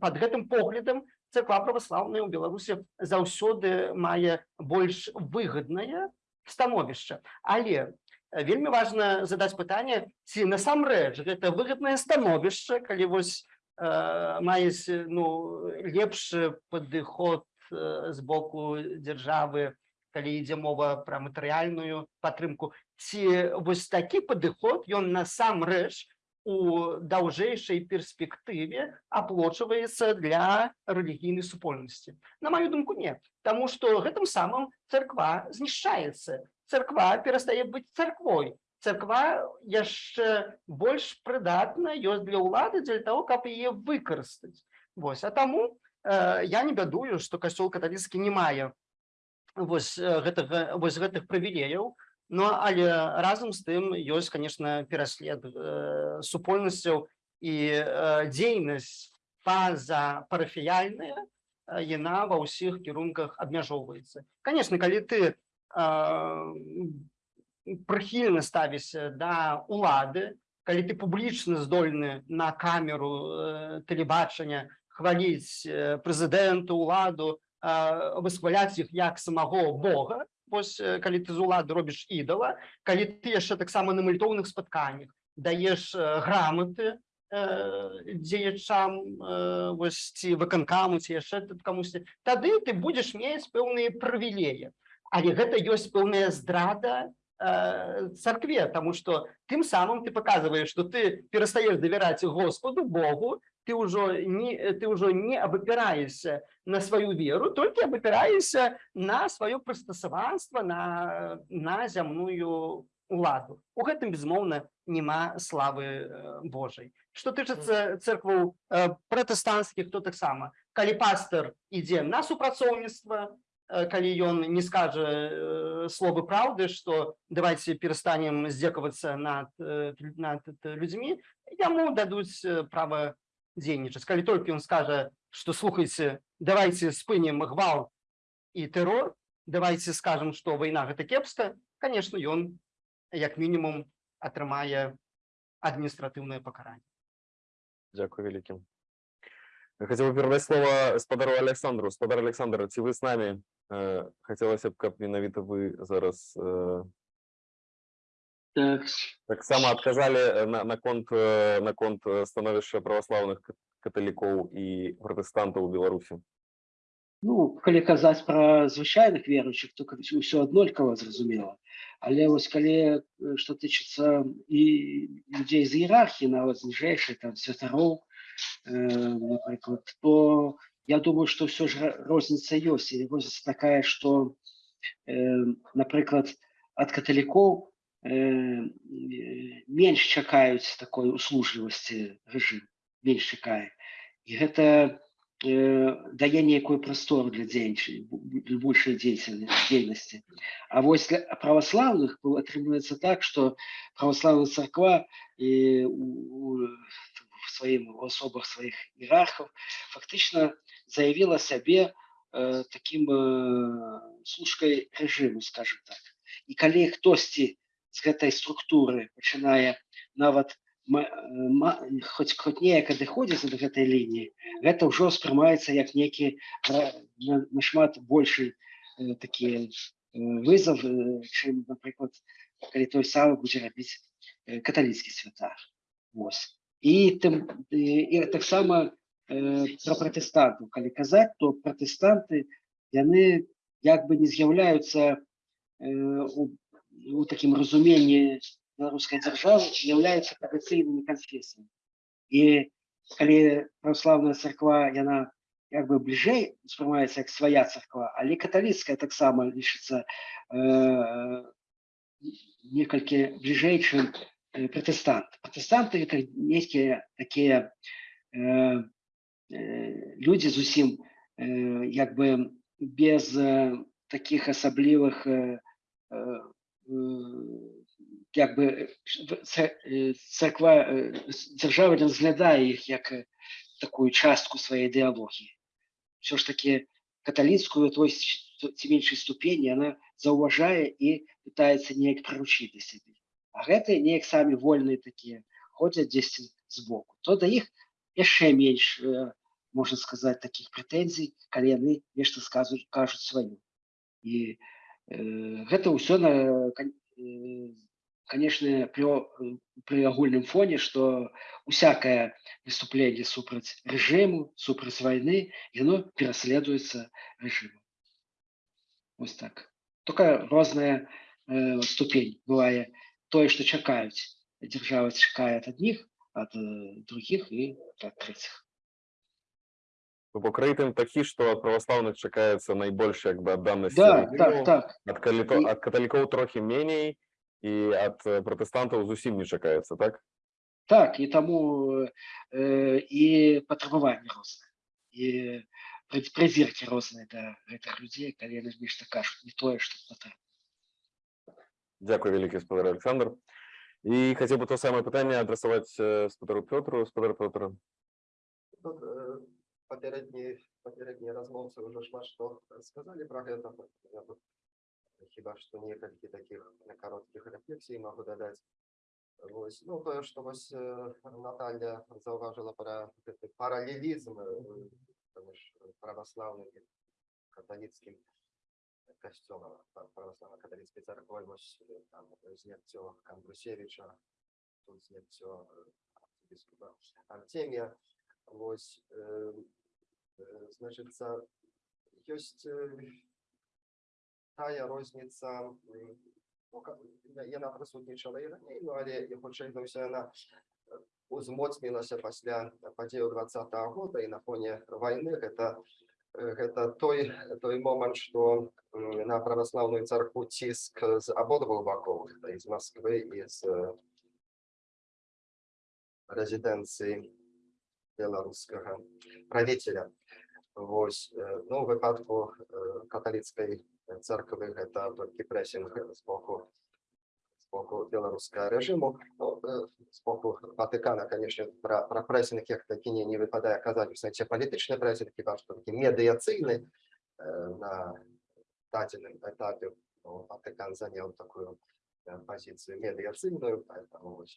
под гэтым поглядам царква праваслаўная ў беларусі заўсёды мае больш выгаднае становішча. Але э, вельмі важна задаць пытанне ці насамрэч гэта выгаднае становішча калі вось маюць ну лепшы падыход з боку дзяржавы калі ідзе мова пра матэрыяльную падтрымку ці вось такі падыход ён насамрэч у даўжэйшай перспектыве аплочваецца для рэлігійнай супольнасці на маю думку не Таму што гэтым самым царква знішчаецца царква перастае быць царквой царква яшчэ больш прыдатна ёсць для ўлады дзеля того каб яе выкарыстаць Вось а таму э, я не бядую што касцёл каталіцкі не мае вось э, гэтага вось гэтых прывілеяў. Ну але разам з тым ёсць конечно пераслед э, супольнасцяў і э, дзейнасць паза парафіяльная э, яна ва ўсіх кірунках абмяжоўваецца. Конечно калі ты э, прыхільна ставішся да улады калі ты публічна здольны на камеру э, тэлебачання хваліць э, прэзідэнту уладу вызваляць іх як самого Бога. Вось калі ты з улады робіш ідала калі ты яшчэ таксама на мальтоўных спатканнях даеш граматы дзеячам вось ці выканкаму ці яшчэ тут камусьці тады ты будзеш мець пэўныя прывілеі. Але гэта ёсць пэўная здрада царкве тому что тым самым ты показываешь что ты перастаешь давяраць Господу Богу ты ўжо не ты ўжо не абапіраешься на сваю веру толькі абапіраешься на сваё прыстасаванства на на зямную уладу у гэтым безмоўна няма славы э, Божай что тычыцца церкваў э, пратэстанцкіх то таксама калі пастор ідзе на супрацоўніцтва э, калі ён не скажа словы праўды что давайте перастанем здзекавацца над, над людзьмі яму дадуць права дзейнічаць калі толькі ён скажа что слухайце давайте спынем гвал і тэрор давайте скажем что вайна гэта кепска конечно ён як мінімум атрымае адміністратыўнае пакаранне Дякую вялікім. Бы передать слово спадару Александру. Спадар Александр, ці вы з нами? Э, Хотелося б, каб менавіта вы зараз э, таксама адказалі э, на, на конт э, на конт э, становішча праваслаўных кат- каталікоў і пратэстантаў у Беларусі. ну, калі казаць пра звычайных веруючых, то ўсё аднолькава зразумела. Але вось калі э, што тычыцца і людзей з іерархіі, нават з ніжэйшай там святароў, э, напрыклад, то я думаю, што ўсё ж ра- розніца ёсць і розніца такая, што э, напрыклад ад каталікоў э, э, менш чакаюць такой услужлівасці рэжым, менш чакае. І гэта э, дае нейкую прастору для для большай дзейсельнай- дзейнасці. А вось для праваслаўных бо атрымліваецца так, што праваслаўная царква і в сваім асобах сваіх іерархаў фактычна заявіла сябе э, такім э, служкай рэжыму, скажем так. І калі хтосьці з гэтай структуры пачынае нават ма- э, хоць хоць неяк адыходзіць ад гэтай лініі, гэта ўжо ўспрымаецца як ра- на- нашмат большы э, такі э, вызов, э, чым, напрыклад, калі той самы будзе рабіць э, каталіцкі святар. Вось. І тым і, таксама э, пра пратэстантаў, калі казаць, то пратэстанты яны як бы не з'яўляюцца э, у, у такім разуменні беларускай дзяржавы з'яўляюцца традыцыйнымі канфесіямі. І калі праваслаўная царква яна як бы бліжэй успрымаецца як свая царква, але каталіцкая таксама лічыцца э, некалькі бліжэй, чым э, пратэстант. Пратэстанты это нейкія такія э, э, людзі зусім э, як бы без э, таких асаблівых э, э, э, як бы в- ца- э, царква э, дзяржава разглядае іх як э, такую частку сваёй ідэалогіі. Все ж таки каталіцкую той ці меншай ступені она заўважае і пытаецца неяк прыручыць да сябе. А гэтыя неяк самі вольныя такія ходзяць дзесьці збоку. То да іх яшчэ менш э, можна сказаць такіх прэтэнзій калі яны нешта сказуць кажуць сваё і э, гэта ўсё на кан- э, э, при агульным фоне что усякое выступление супраць режиму супраць войны яно пераследуецца режимом. Вось так. Только розная э, ступень бывае тое что чакаюць держава чакае ад адних ад э, других і ад третьих Бо крэйтынг такі, што ад праваслаўных чакаецца найбольш як бы адданасці да рэгіму, так так ад каліко- І- ад каталікоў трохі меней і ад э, пратэстантаў зусім не чакаецца, так? Так, і таму э, і патрабаванні розныя і пры- прызіркі розныя да гэтых людзей, калі яны нешта кажуць не тое, што патрэбна. Дякую вялікі спадар Александр. І хацеў бы то самае пытанне адрасаваць э, спадару Пётру, спадар Пётр. Тут э, папярэдні папярэднія размоўцы ўжо шмат што сказалі пра гэта я тут хіба што некалькі такіх кароткіх рэфлексій магу дадаць Вось, ну тое што вось Наталья заўважыла пра гэты паралелізм паміж праваслаўным каталіцкім касцёлам праваслаўна-каталіцкай царквой вось там зняццё Камбрусевіча тут зняццё архібіскупа Артемія Вось, значыцца, ёсць тая розніца, ну, яна прысутнічала і раней, ну, але хутчэй за ўсё яна узмоцнілася пасля падзеяў двадцатого года і на фоне вайны гэта гэта той той момант, што на праваслаўную царкву ціск з абодвух бакоў, з Масквы і з рэзідэнцыі беларускага правителя Вось э, ну у выпадку э, каталіцкай церквы гэта толькі прэсінг з боку з боку беларускага рэжыму ну, э, з боку Ватыкана канешне пра, пра прэсінг як такі не, не выпадае казаць у сэнсе палітычны прэсінг хіба што такі медыяцыйны э, на дадзеным этапе ну, Ватыкан заняў такую э, пазіцыю медыяцыйную поэтому вось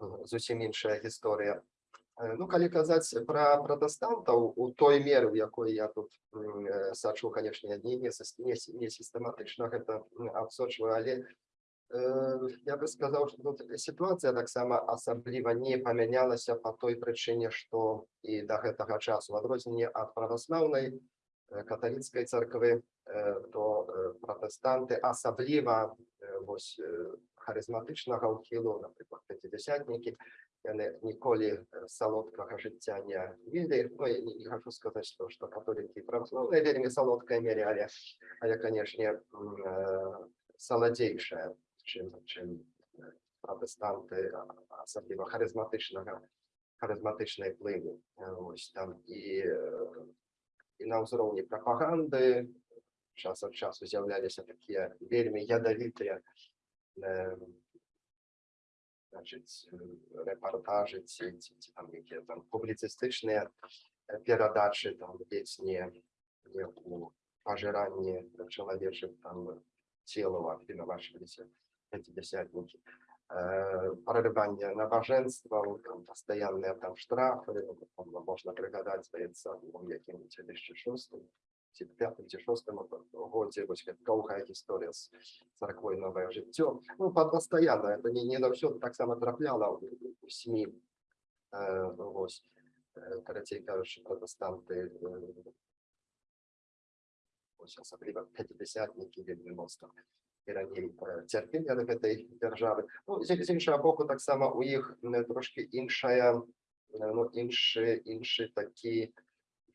э, зусім іншая гісторыя Э, Ну, калі казаць пра пратэстантаў у той меры, у якой я тут э, сачу, канешне, не, не, не, не сістэматычна гэта адсочваю, але э, я бы сказаў, што тут сітуацыя таксама асабліва не памянялася па той прычыне, што і да гэтага часу, у адрозненне ад праваслаўнай э, каталіцкай царквы, э, то э, пратэстанты асабліва э, вось э, харызматычнага ўхілу, напрыклад, пяцідзясятнікі, яны ніколі э, салодкага жыцця не ведалі ну, я не, не хочу сказаць што што католікі і праваслаўныя вельмі салодкая мере але але канешне э, саладзейшая чым чым э, пратэстанты асабліва харызматычнага харызматычнай плыні Э, вось там і э, і на ўзроўні прапаганды час ад часу з'яўляліся такія вельмі ядавітыя э, значыць э, рэпартажы ці, ці, ці там якія там публіцыстычныя э, перадачы там ледзь не, не у пажыранні чалавечых там целаў абвінавачваліся пяцідзясятнікі прорыванне набажэнстваў там пастаянныя там штрафы ну, там, можна прыгадаць здаецца у якім 2006 ці пятым ці шостым годзе вось гэта доўгая гісторыя з царквой новае жыццё ну па- пастаянна это не не заўсёды таксама трапляла у, СМі э, вось карацей кажучы пратэстанты асабліва пяцідесятнікі вельмі моцна і раней цярпелі ад гэтай дзяржавы ну з, з іншага боку таксама у іх трошки іншая ну іншы іншы такі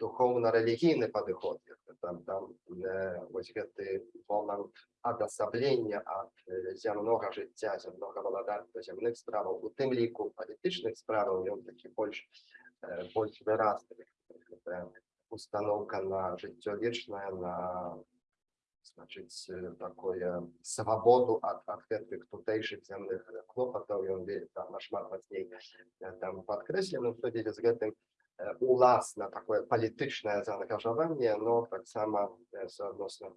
духоўна-рэлігійны падыход там там э, вось гэты момант адасаблення ад э, зямнога жыцця зямнога валадарства зямных справаў у тым ліку палітычных справаў ён такі больш э, больш выразны Гэта установка на жыццё вечнае на значыць э, такое свабоду ад ад гэтых тутэйшых зямных клопатаў ён вельмі там нашмат мацней э, там падкрэслены у сувязі з гэтым э, уласна такое палітычнае заангажаванне но таксама э, суадносна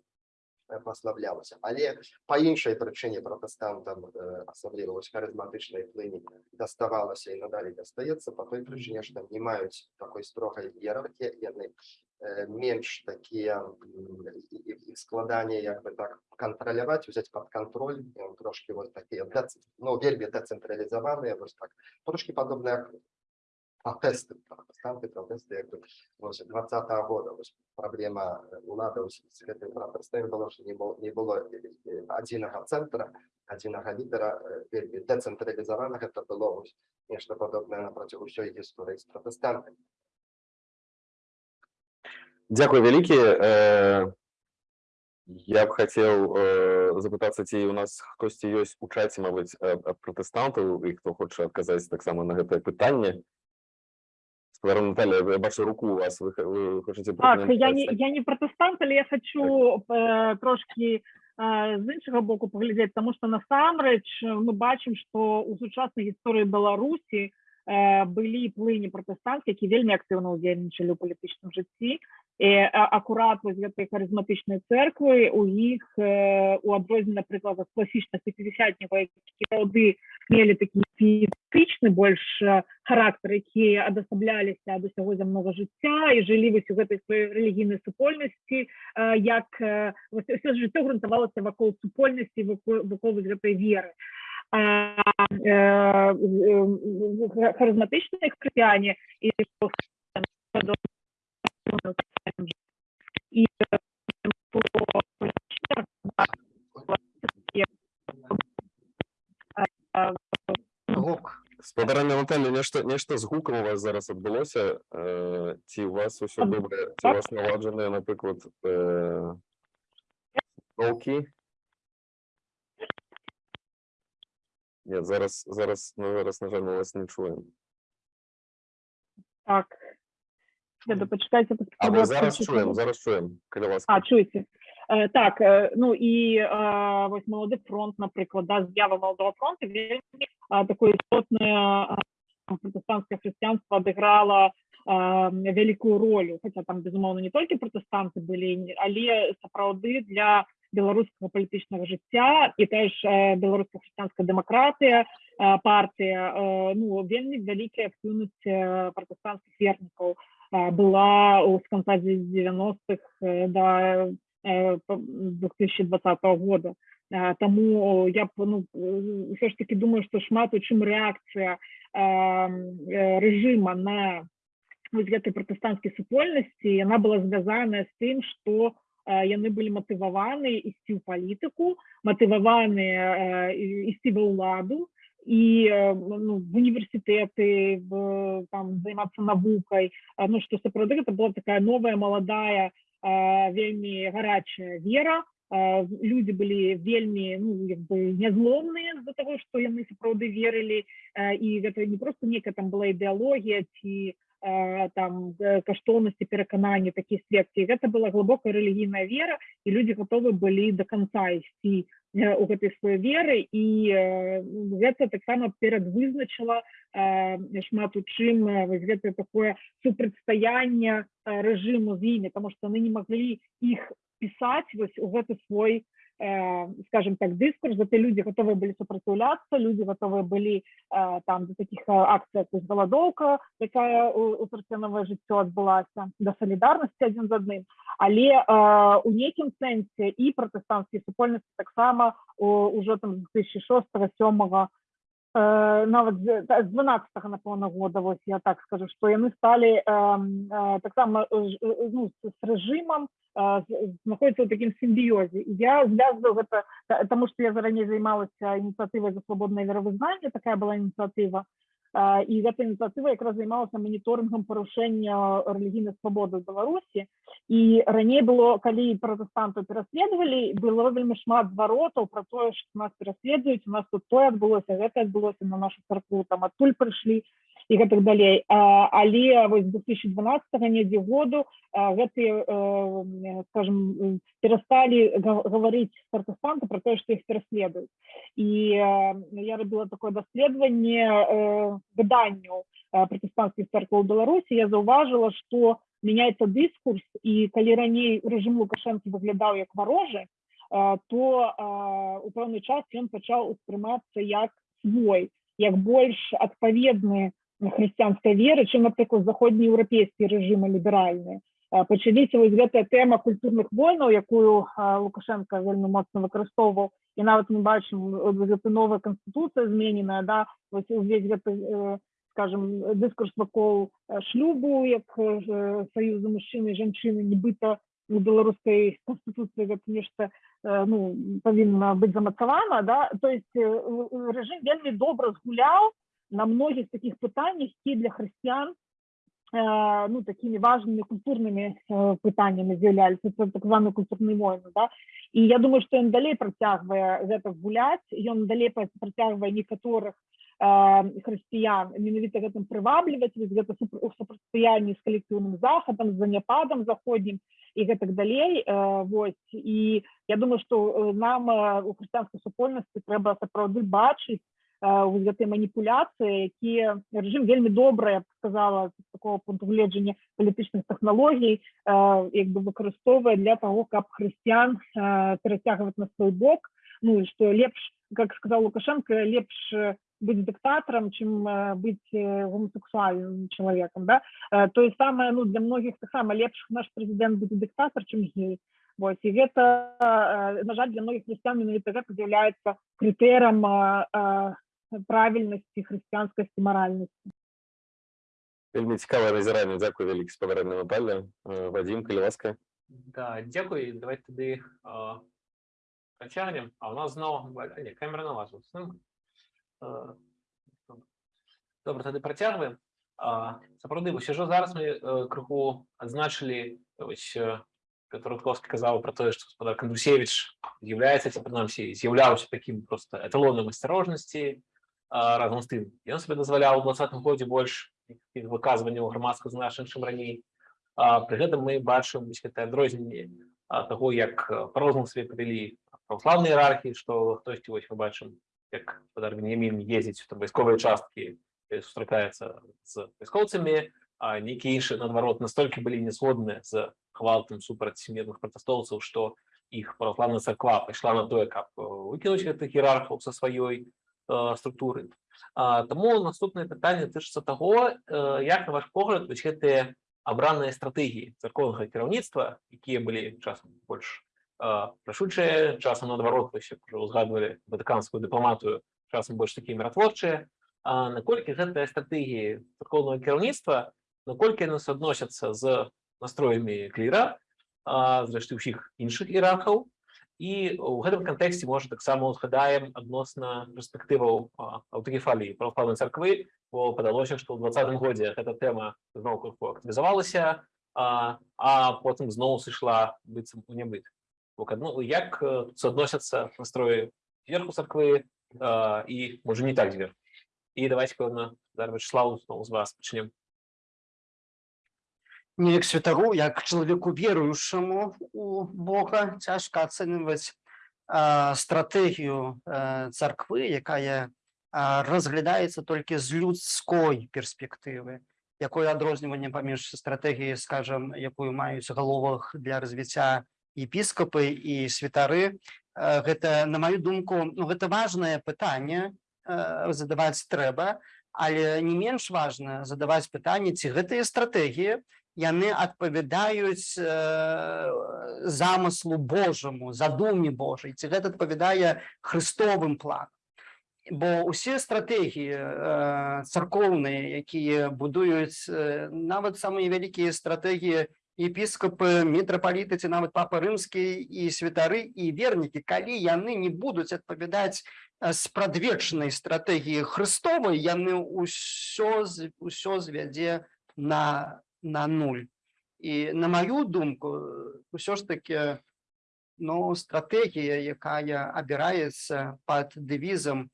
е, прославлялося. Але по іншій причині протестантам, е, особливо ось харизматичної плині, доставалося і надалі достається, по той причині, що не мають такої строгої ієрархії, і вони е, менш такі м, і- і- і складання, як би так, контролювати, взяти під контроль, і он трошки ось такі, дец- ну, вельми децентралізовані, ось так, трошки подобне як протести, протестанти, протести, як ось 20-го года, ось проблема ось з гэтым протестами было, что не было, не было е, е, адзінага центра, адзінага лідера, е, вельмі децэнтралізаванага, это было ось нешта падобнае на працягу ўсёй гісторыі з протестантамі. Дякую вялікі. Э, Я б хацеў э, запытацца, ці у нас хтосьці ёсць у чаце, мабыць, э, ад пратэстантаў і хто хоча адказаць таксама на гэтае пытанне. Спадарна Наталя, я бачу руку у вас, вы, х- вы хочаце Так, я не, пракаментаваць? я не протестант, але я хочу е, трошки е, з іншого боку поглядіти, тому що насамрэч е, ми бачимо, що у сучасній історії Беларусі е, були плині протестантські, які вельми активно удзельнічалі у політичному житті. І акурат вось гэтай харизматичної церкви у їх е, у адрозненні, наприклад, від класичних п'ятдесятників, які сапраўды мелі такі піетычны больш характар, які адасабляліся ад усяго зямнога жыцця і жылі вось у гэтай сваёй рэлігійнай супольнасці, як ўсё жыццё грунтавалася вакол супольнасці, вакол, вакол гэтай веры. А е, е, харизматичні християні і і е, по політичних гук Спадарна Наталя, нешта, нешта з гукам у вас зараз адбылося. Э, ці у вас усё Ад- добре, ці у так. вас наладжаныя, напрыклад, э, толкі? Нет, зараз, зараз, ну, зараз, на жаль, ми вас не чуємо. Так. Деда, почекайте. тут А ви зараз чуємо, зараз чуємо, коли ласка. А, чуєте? Е, так, е, ну і е, ось молодий фронт, наприклад, да, з'ява молодого фронту, він е, такое істотне е, протестантське християнство відіграло е, велику роль, хоча там, безумовно, не тільки протестанти були, але сапраўды для білоруського політичного життя і християнська демократія, е, партія, е, ну, активність е, протестантських вірників е, була у- з конца 90-х е, до е, по- 2020 года. Е, Тому я ну е, все ж таки думаю, що шмат у чим реакція е, е, режима на гэтай пратэстанцкай супольнасці яна была звязаная з тым што э, яны былі матываваны ісці ў палітыку матываваныя э, і- ісці ва ўладу і э, ну, в універсітэты займацца навукай ну што сапраўды гэта была такая новая маладая э, вельмі гарячая вера. Э, людзі былі вельмі ну нязломныя з-за таго што яны сапраўды верылі э, і гэта не просто некая там была ідэалогія ці э, там э, каштоўнасці перакананні такіх секцый гэта была глыбокая рэлігійная вера і людзі гатовы былі до конца ісці э, у гэтай сваёй веры. І э, гэта таксама перадвызначыла э, шмат у чым э, вось гэтае такое супрацьстаянне э, рэжыму з імі тому што яны не маглі іх пісаць вось у гэты свой э, скажем так дыскурс зато люди готовы были сопротивляться люди готовы были э, там до таких э, акцый як голодовка якая у, у сарцёновае жыццё адбылася да солідарнасці адзін з адным але э, у нейкім сэнсе і пратэстанцкія супольнасці таксама у- ужо там з 2006 7 Э, нават з та- з 12 напэўна года вось я так скажу што яны сталі э, э, таксама ну, з, рэжымам э, знаходзіцца ў такім сімбіёзе я звязваю гэта та- таму што я зараней займалася ініцыятывай за свабоднае веравызнанне такая была ініцыятыва і гэта ініцыятыва якраз займалася маніторынгам парушэння рэлігійнай свабоды беларусі і раней было калі пратэстантаў пераследавалі было вельмі шмат зваротаў пра тое што нас пераследуюць у нас тут тое адбылося гэта адбылося на нашу царкву там адтуль прыйшлі і гэтак далей. Але вось 2012 недзе году гэтыя э, скажем перасталі га- гаварыць пратэстанты про тое што іх пераследуюць. І э, я рабіла такое даследаванне э, выданняў э, пратэстанцкіх церкваў беларусі. Я заўважыла што мяняецца дыскурс і калі раней рэжым лукашэнкі выглядаў як варожы то у пэўны час ён пачаў успрымацца як свой як больш адпаведны хрысціянскай веры чым напрыклад заходнееўрапейскія рэжымы ліберальныя А, пачаліся вось гэтая тэма культурных войнаў якую а, лукашенко вельмі моцна выкарыстоўваў і нават мы бачым гэта новая канстытуцыя змененая да вось увесь гэты э, скажем дыскурс вакол э, шлюбу як э, саюзу мужчыны і жанчыны нібыта у беларускай канстытуцыі гэта нешта э, ну павінна быць замацавана да. То есть э, рэжым вельмі добра згуляў на многіх таких пытаннях які для хрысціян э, ну такими важными культурнымі э, пытаннями з'яўляліся це так званы культурны войны да. І я думаю что ён далей працягвае гэта гуляць ён далей пра- працягвае некаторых э, хрысціян менавіта гэтым прывабліваць вось гэта у супрацьстаянні з калектыўным захадам з заняпадам заходнім і гэтак далей вось і я думаю что нам у хрысціянскай супольнасці трэба сапраўды бачыць вось гэтыя маніпуляцыі якія рэжым вельмі добра я б сказала такого пункту гледжання палітычных тэхналогій э, як бы выкарыстоўвае для того каб хрысціян э, перацягваць на свой бок. Ну што лепш как сказал лукашенко лепш э, чым э, быць э, гомосексуальным чалавекам да. Э, тое самае ну для многіх таксама лепш наш прэзідэнт будзе дыктатар чым гей Вось, і гэта э, на жаль для многіх хрысціян менавіта гэта з'яўляецца крытэрам э, э, правільнасці хрысціянскасці маральнасці Вельмі цікавае назіранне дзякуй вялікі з паварэнным палля Вадзім калі ласка Да, дякую. Давайте тоді а, працягнем. А у нас а, ні, камера на вас. ось, ну, а, добре. Добре, тоді працягваємо. А, сапраўды, вось ужо зараз мы крыху адзначылі ось е, Петр Рудковскі казаў пра тое, што гаспадар Кандрусевич з'яўляецца ці прынамсі з'яўляўся такім просто эталонам асцярожнасці разам з тым. Ён сабе дазваляў у двадцатым годзе больш выказванняў грамадска значных, чым раней. Пры гэтым мы бачым гэтае адрозненне таго, як па-рознаму сабе павялі праваслаўныя іерархіі, што хтосьці вось мы бачым, як гаспадар Веніямін ездзіць у вайсковыя часткі, сустракаецца з вайскоўцамі, а нейкія іншыя наадварот настолькі былі не згодныя з гвалтам супраць мірных пратэстоўцаў, што іх праваслаўная царква пайшла на тое, каб выкінуць гэтых іерархаў са сваёй структуры. Таму наступнае пытанне тычыцца таго, як на ваш погляд вось гэтыя абраныя стратэгіі царкоўнага кіраўніцтва, якія былі часам больш рашучыя, часам наадварот вось як ужо узгадвалі ватыканскую дыпламатыю, часам больш такія міратворчыя. Наколькі гэтыя стратэгіі царкоўнага кіраўніцтва, наколькі яны суадносяцца з настроямі кліра, зрэшты ўсіх іншых іерархаў, і ў гэтым кантэксце можа таксама узгадаем адносна перспектываў а, аўтакефаліі праваслаўнай царквы, бо падалося, што ў двадцатым годзе гэта тэма зноў крыху актывізавалася, а, а потым зноў сышла быццам у нябыт. Бо адно як э, суадносяцца настроі зверху царквы а, і можа не так зверху. І давайте пэўна зараз Вячеславу зноў з вас пачнем. Неяк святару як чалавеку веруючаму у Бога цяжка ацэньваць стратэгію царквы якая разглядаецца толькі з людской перспектывы якое адрозніванне паміж стратэгіяй скажем якую маюць галовах для развіцця епіскапы і святары гэта на маю думку ну гэта важнае пытанне задаваць трэба але не менш важна задаваць пытанне ці гэтыя стратэгіі яны адпавядаюць э, замыслу Божаму задуме Божай ці гэта адпавядае хрыстовым планам. Бо усе стратэгіі э, царкоўныя якія будуюць э, нават самыя вялікія стратэгіі епіскапы мітрапаліты ці нават папа рымскі і святары і вернікі калі яны не будуць адпавядаць э, спрадвечнай стратэгіі хрыстовай яны ўсё ўсё звядзе на на нуль. І на маю думку ўсё ж таки ну стратэгія якая абіраецца под дэвізам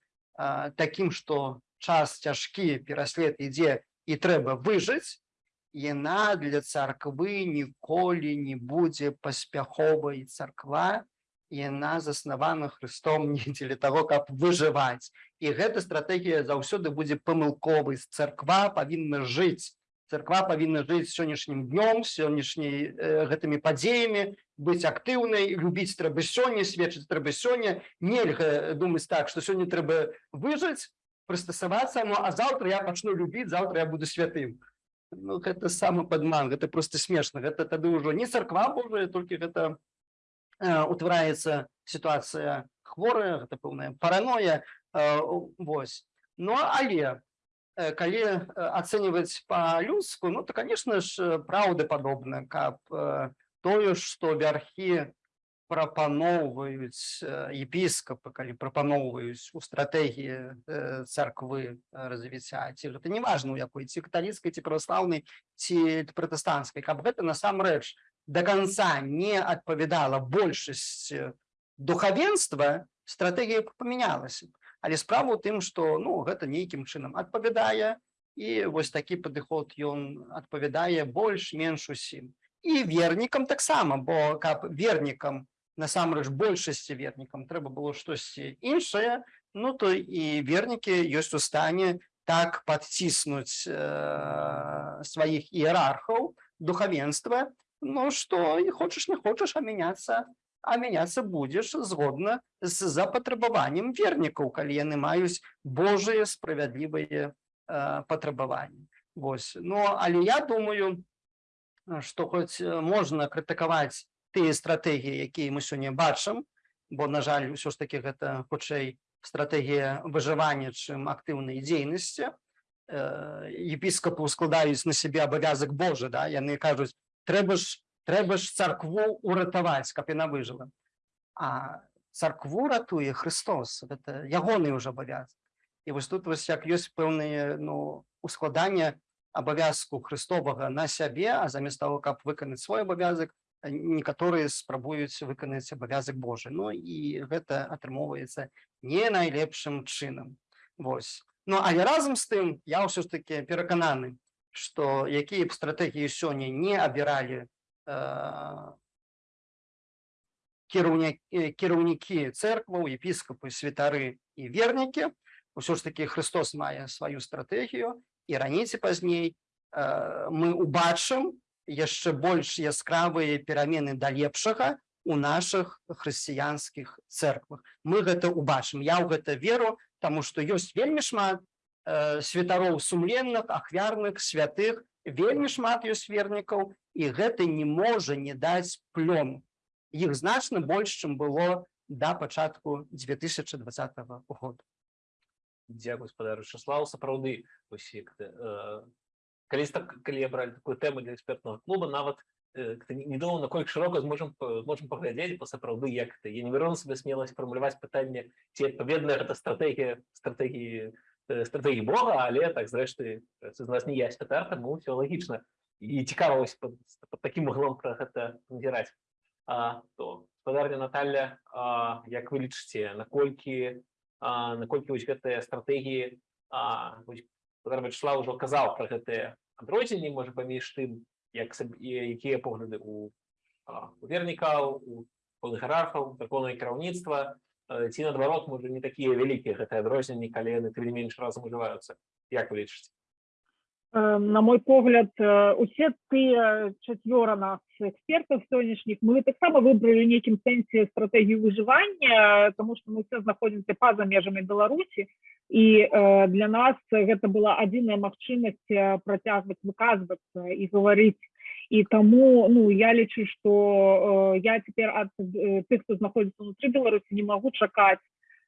такім што час цяжкі пераслед ідзе і трэба выжыць яна для царквы ніколі не будзе паспяховай царква яна заснавана Христом не дзеля таго каб выжываць і гэта стратэгія заўсёды будзе памылковай царква павінна жыць царква павінна жыць сённяшнім днём сённяшняй э, гэтымі падзеямі быць актыўнай любіць трэба сёння сведчыць трэба сёння. Нельга думаць так што сёння трэба выжыць прыстасавацца ну а заўтра я пачну любіць заўтра я буду святым. Ну гэта самы падман гэта просто смешна. Гэта тады ўжо не царква Божая толькі гэта э, утвараецца сітуацыя хворая гэта пэўная параноя э, вось. Ну але калі э, ацэньваць па-людску ну то конечно ж э, праўдападобна каб э, тое што вярхі прапаноўваюць э, епіскапы калі прапаноўваюць у стратэгіі э, царквы э, развіцця ці гэта неважна у якой ці каталіцкай ці праваслаўнай ці пратэстанцкай каб гэта насамрэч до конца не адпавядала большасці духавенства стратэгія б памянялася б. Але справа ў тым што ну гэта нейкім чынам адпавядае і вось такі падыход ён адпавядае больш-менш усім. І вернікам таксама бо каб вернікам насамрэч большасці вернікам трэба было штосьці іншае ну то і вернікі ёсць у стане так падціснуць э, сваіх іерархаў духавенства. Ну што і хочаш не хочаш а мяняцца а мяняцца будзеш згодна з запатрабаваннем вернікаў калі яны маюць Божыя справядлівыя э, патрабаванні Вось ну але я думаю што хоць э, можна крытыкаваць тыя стратэгіі якія мы сёння бачым бо на жаль ўсё ж таки гэта хутчэй стратэгія выжывання чым актыўнай дзейнасці. Епіскапу складаюць на сябе абавязак Божы да? Яны кажуць трэба ж трэба ж царкву уратаваць каб яна выжыла а царкву ратуе Христос это ягоны ўжо абавязак і вось тут вось як ёсць пэўныя ну ускладання абавязку Христовага на сябе а замест того каб выканаць свой абавязак некаторыя спрабуюць выканаць абавязак Божы Ну і гэта атрымоўваецца не найлепшым чынам Вось Ну але разам з тым я ўсё ж таки перакананы што якія б стратэгіі сёння не абіралі кіраўнікі церкваў епіскапы святары і вернікі ўсё ж таки Христос мае сваю стратэгію і раней ці пазней э, мы убачым яшчэ больш яскравыя перамены да лепшага у наших хрысціянскіх церквах. Мы гэта убачым я ў гэта веру тому что ёсць вельмі шмат э, святароў сумленных ахвярных святых вельмі шмат ёсць вернікаў і гэта не можа не даць плён. Іх значна больш чым было да пачатку 2020 года. Дякую спадару Часлав сапраўды ты, э, калі так калі я бралі такую тэму для экспертного клуба нават э, недоўна наколькі шырока зможам па- можам паглядзець бо сапраўды як ты я не верну себе смеласць фармуляваць пытанне ці адпаведная гэта стратэгія стратэгіі стратэгіі Бога але так зрэшты з нас не я спытар таму все лагічна і цікава вось пад, пад таким углом пра гэта назіраць а то спадарня Наталья а, як вы лічыце наколькі а, наколькі вось гэтыя стратэгіі а, вось Петр Вячеслав ўжо казаў пра гэтыя адрозненні можа паміж тым як саб- і якія погляды у, а, у вернікаў у законнае кіраўніцтва э, ці наадварот можа не такія вялікія гэтыя адрозненні калі яны тым не менш разам ужываюцца як вы лічыце Э, на мой погляд э, усе тыя чацвёра нас экспертаў сённяшніх мы таксама выбралі нейкім сэнсе стратэгію выжывання тому что мы все знаходзімся па-за межамі беларусі і э, для нас гэта была адзіная магчымасць э, працягваць выказвацца і гаварыць і таму ну я лічу что э, я цяпер ад э, тых хто знаходзіцца унутры беларусі не магу чакаць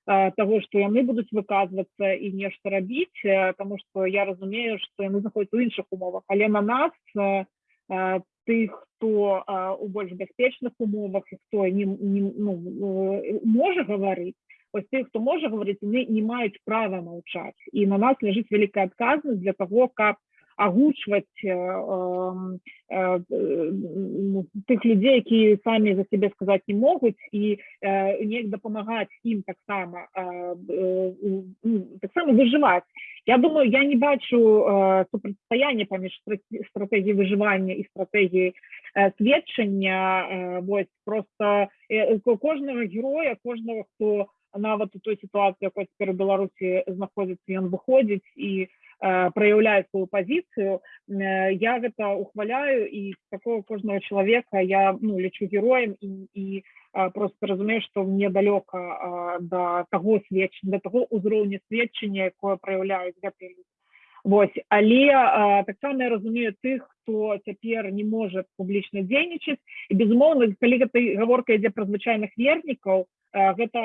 э, того что яны будуць выказвацца і нешта рабіць э, тому что я разумею что яны знаходзяцца ў іншых умовах. Але на нас э, э, тых хто э, у больш бяспечных умовах і хто не, не ну, э, можа гаварыць ось тых хто можа гаварыць яны не маюць права маўчаць і на нас ляжыць вялікая адказнасць для того каб агучваць э, э, э, ну, тых людзей якія самі за сябе сказаць не могуць і э, неяк дапамагаць ім таксама э, э, таксама выжываць я думаю я не бачу э, супрацьстаяння паміж страт- стратэгіяй выжывання і стратэгіяй э, сведчання э, вось просто э, ко- кожнага героя кожнага хто нават у той сітуацыі якой цяпер у беларусі знаходзіцца ён выходзіць і э, праяўляе сваю пазіцыю э, я гэта ухваляю і такого кожнага чалавека я ну лічу героем і, і а, просто разумею што мне далёка а, да таго сведчання да таго ўзроўня сведчання якое праяўляюць гэтыя людзі Вось але таксама я разумею тых хто цяпер не можа публічна дзейнічаць і безумоўна калі гэта гаворка ідзе пра звычайных вернікаў а, гэта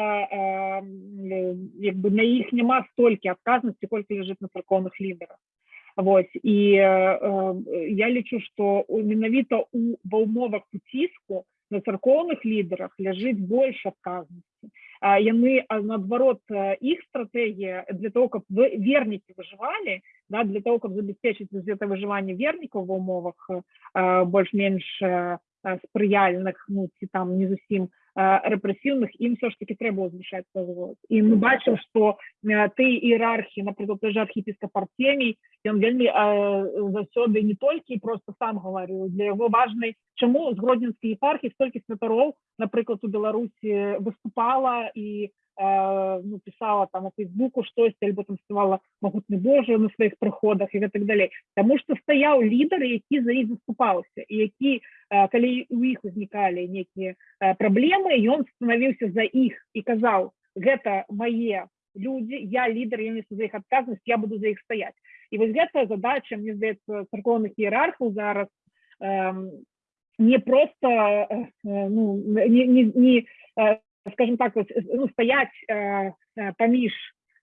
як бы на іх няма столькі адказнасці колькі ляжыць на царкоўных лідарах Вось і э, э, я лічу што у- менавіта у ва ўмовах уціску на царкоўных лідарах ляжыць больш адказнасці яны наадварот э, іх стратэгія для того каб вы- вернікі выжывалі да, для того каб забяспечыць гэта выжыванне вернікаў ва ўмовах э, больш-менш э, э, спрыяльных ну ці там не зусім э, рэпрэсіўных ім все ж таки трэба узвышаць голос і мы бачым што э, ты іерархі напрыклад той же архіпіскап артемій ён вельмі э, заўсёды не толькі просто сам гаварыў для яго важнай чаму з гродзенскай епархіі столькі святароў напрыклад у беларусі выступала і э, ну, писала там у фейсбуку штосьці альбо там спявала магутны Божа на сваіх прыходах і гэтак далей Таму што стаяў лідар які за іх заступаўся і які э, калі у іх узнікалі нейкія э, праблемы ён станавіўся за іх і казаў гэта мае людзі я лідар я несу за іх адказнасць я буду за іх стаяць і вось гэтая задача мне здаецца царкоўных іерархаў зараз эм, не просто э, э, ну, не, не, не э, скажем так вот, ну, стаять э, э, паміж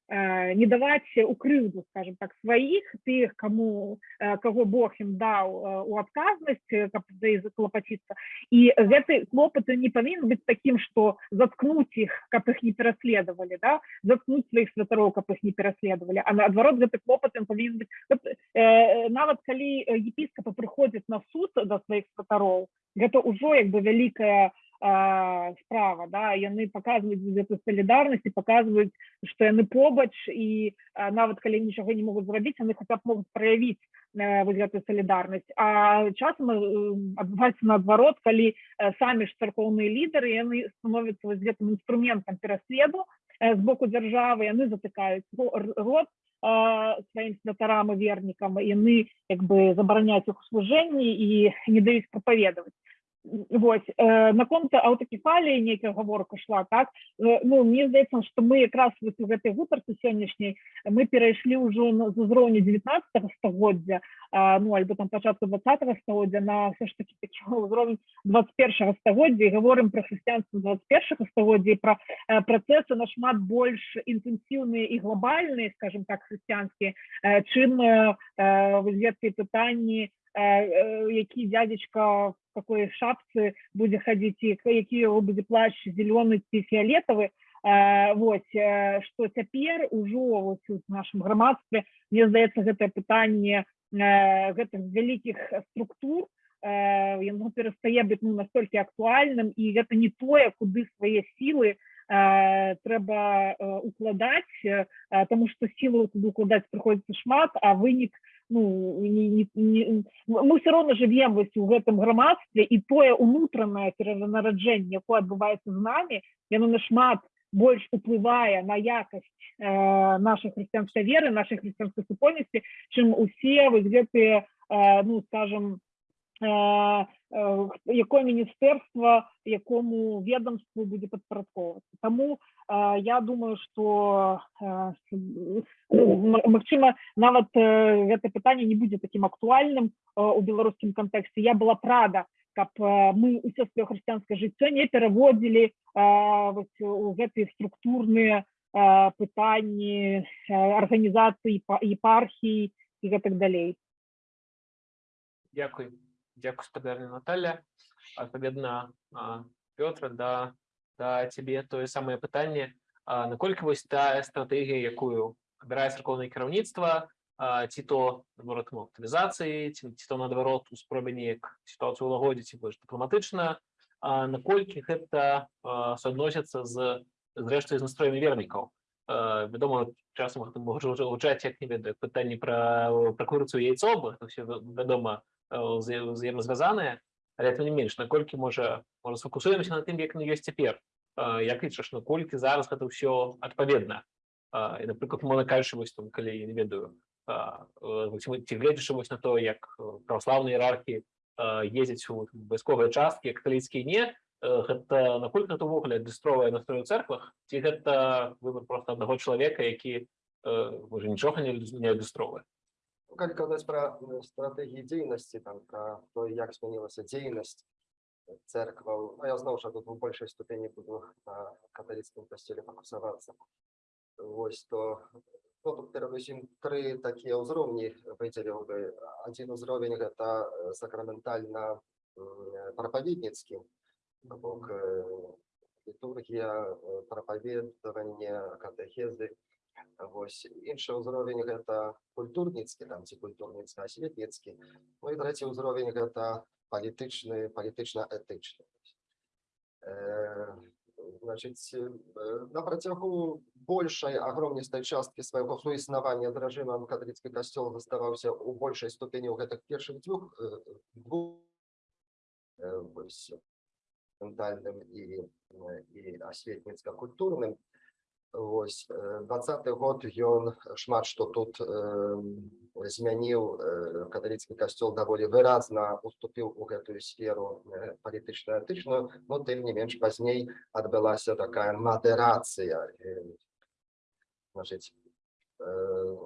э, не даваць у крыўду скажем так сваіх тых кому э, каго Бог ім даў э, у адказнасць э, каб за іх заклапаціцца і гэты клопат не павінен быць такім што заткнуць іх каб іх не пераследавалі да заткнуць сваіх святароў каб іх не пераследавалі а наадварот гэты клопат ён павінен быць От, э, нават калі э, епіскапы прыходзяць на суд да сваіх святароў гэта ўжо як бы вялікая а, справа да яны паказваюць гэту салідарнасць і паказваюць што яны побач і а, нават калі нічога не могуць зрабіць яны хаця б могуць праявіць э, вось гэтую салідарнасць а часам э, адбываецца наадварот калі э, самі ж царкоўныя лідары яны становяцца вось гэтым інструментам пераследу э, з боку дзяржавы яны затыкаюць рот сваім святарам і вернікам яны як бы забараняюць іх служэнні і не даюць прапаведаваць Вось э, наконт аўтакефаліі нейкая гаворка шла так э, ну мне здаецца што мы якраз вось у гэтай гутарцы сённяшняй мы перайшлі ўжо з узроўню 19 стагоддзя а, ну альбо там пачатку 20 стагоддзя на все ж таки ўзровень 21 стагоддзя гаворым пра хрысціянства 21 стагоддзя пра э, працэсы нашмат больш інтэнсіўныя і глобальныя скажем так хрысціянскія э, чым э, э, гэткія пытанні э, э, які дядзечка в какой шапцы будзе хадзіць і які яго будзе плащ зялёны ці фіолетавы вось што цяпер ужо вось у нашым грамадстве мне здаецца гэтае пытанне гэтых вялікіх структур яно перастае быць ну настолькі актуальным і гэта не тое куды свае сілы э, трэба укладаць э, тому что сілу укладаць прыходзіцца шмат а вынік ну не, не, не, мы все роўно живем у гэтым грамадстве і тое унутранае перанараджэнне якое адбываецца з намі яно нашмат больш уплывае на якасць э, нашай хрысціянской веры нашай хрысціянской супольнасці чым усе вось гэтыя э, ну скажем якое міністэрства якому ведомству будзе падпарадковацца таму э, я думаю что э, м- магчыма нават э, гэта пытанне не будзе таким актуальным э, у беларускім кантэксце я была б рада каб э, мы ўсё сваё хрысціянскае жыццё не пераводзілі э, у гэтыя структурныя э, пытанні э, арганізацыі епархіі і гэтак далей Дякую. Дякую, спадарня Наталя. Адпаведна, а, Пётр, да, да цябе тое самае пытанне. Наколькі вось тая стратэгія, якую абірае царкоўнае кіраўніцтва, ці то наадварот ну, актывізацыі, ці, ці то наадварот у спробе неяк сітуацыю ўлагодзіць і больш дыпламатычна, наколькі гэта суадносіцца з зрэшты з настроямі вернікаў. Э, Вядома, часам гэта можа ўжо гучаць як не ведаю пытанні пра пра курыцу яйцо, гэта ўсё вядома э, узаемазвязаныя, але тым не менш наколькі можа можа сфокусуемся на тым як не ёсць цяпер Э, як лічыш наколькі зараз гэта ўсё адпаведна Э, і напрыклад мона кажучы вось там калі я не ведаю ці, гледзячы вось на то як е, праваслаўныя іерархі ездзяць у вайсковыя часткі каталіцкія не гэта наколькі гэта ўвогуле адлюстроўвае настрой у церквах ці гэта выбор просто аднаго чалавека які уже нічога не адлюстроўвае Ну, калі казаць пра э, стратэгіі дзейнасці там пра то як змянілася дзейнасць церкваў ну, я зноў жа тут у большай ступені буду на каталіцкім касцёле фокусавацца вось то ну, тут перадусім тры такія ўзроўні выдзеліў бы. Адзін узровень гэта э, сакраментальна прапаведніцкі бок э, літургія э, прапаведаванне катэхезы Вось іншы ўзровень гэта культурніцкі там ці культурніцкі асветніцкі Ну і трэці ўзровень гэта палітычны палітычна-этычны Э, значыць э, на працягу большай агромністай часткі свайго суіснавання з рэжымам каталіцкі касцёл заставаўся ў большай ступені ў гэтых першых дзвюх э, двух э, ментальным і, э, і асветніцка-культурным Вось двадцаты год ён шмат што тут э, змяніў э, каталіцкі касцёл даволі выразна уступіў у гэтую сферу э, палітычна-этычную но тым не менш пазней адбылася такая мадэрацыя э, значыць э,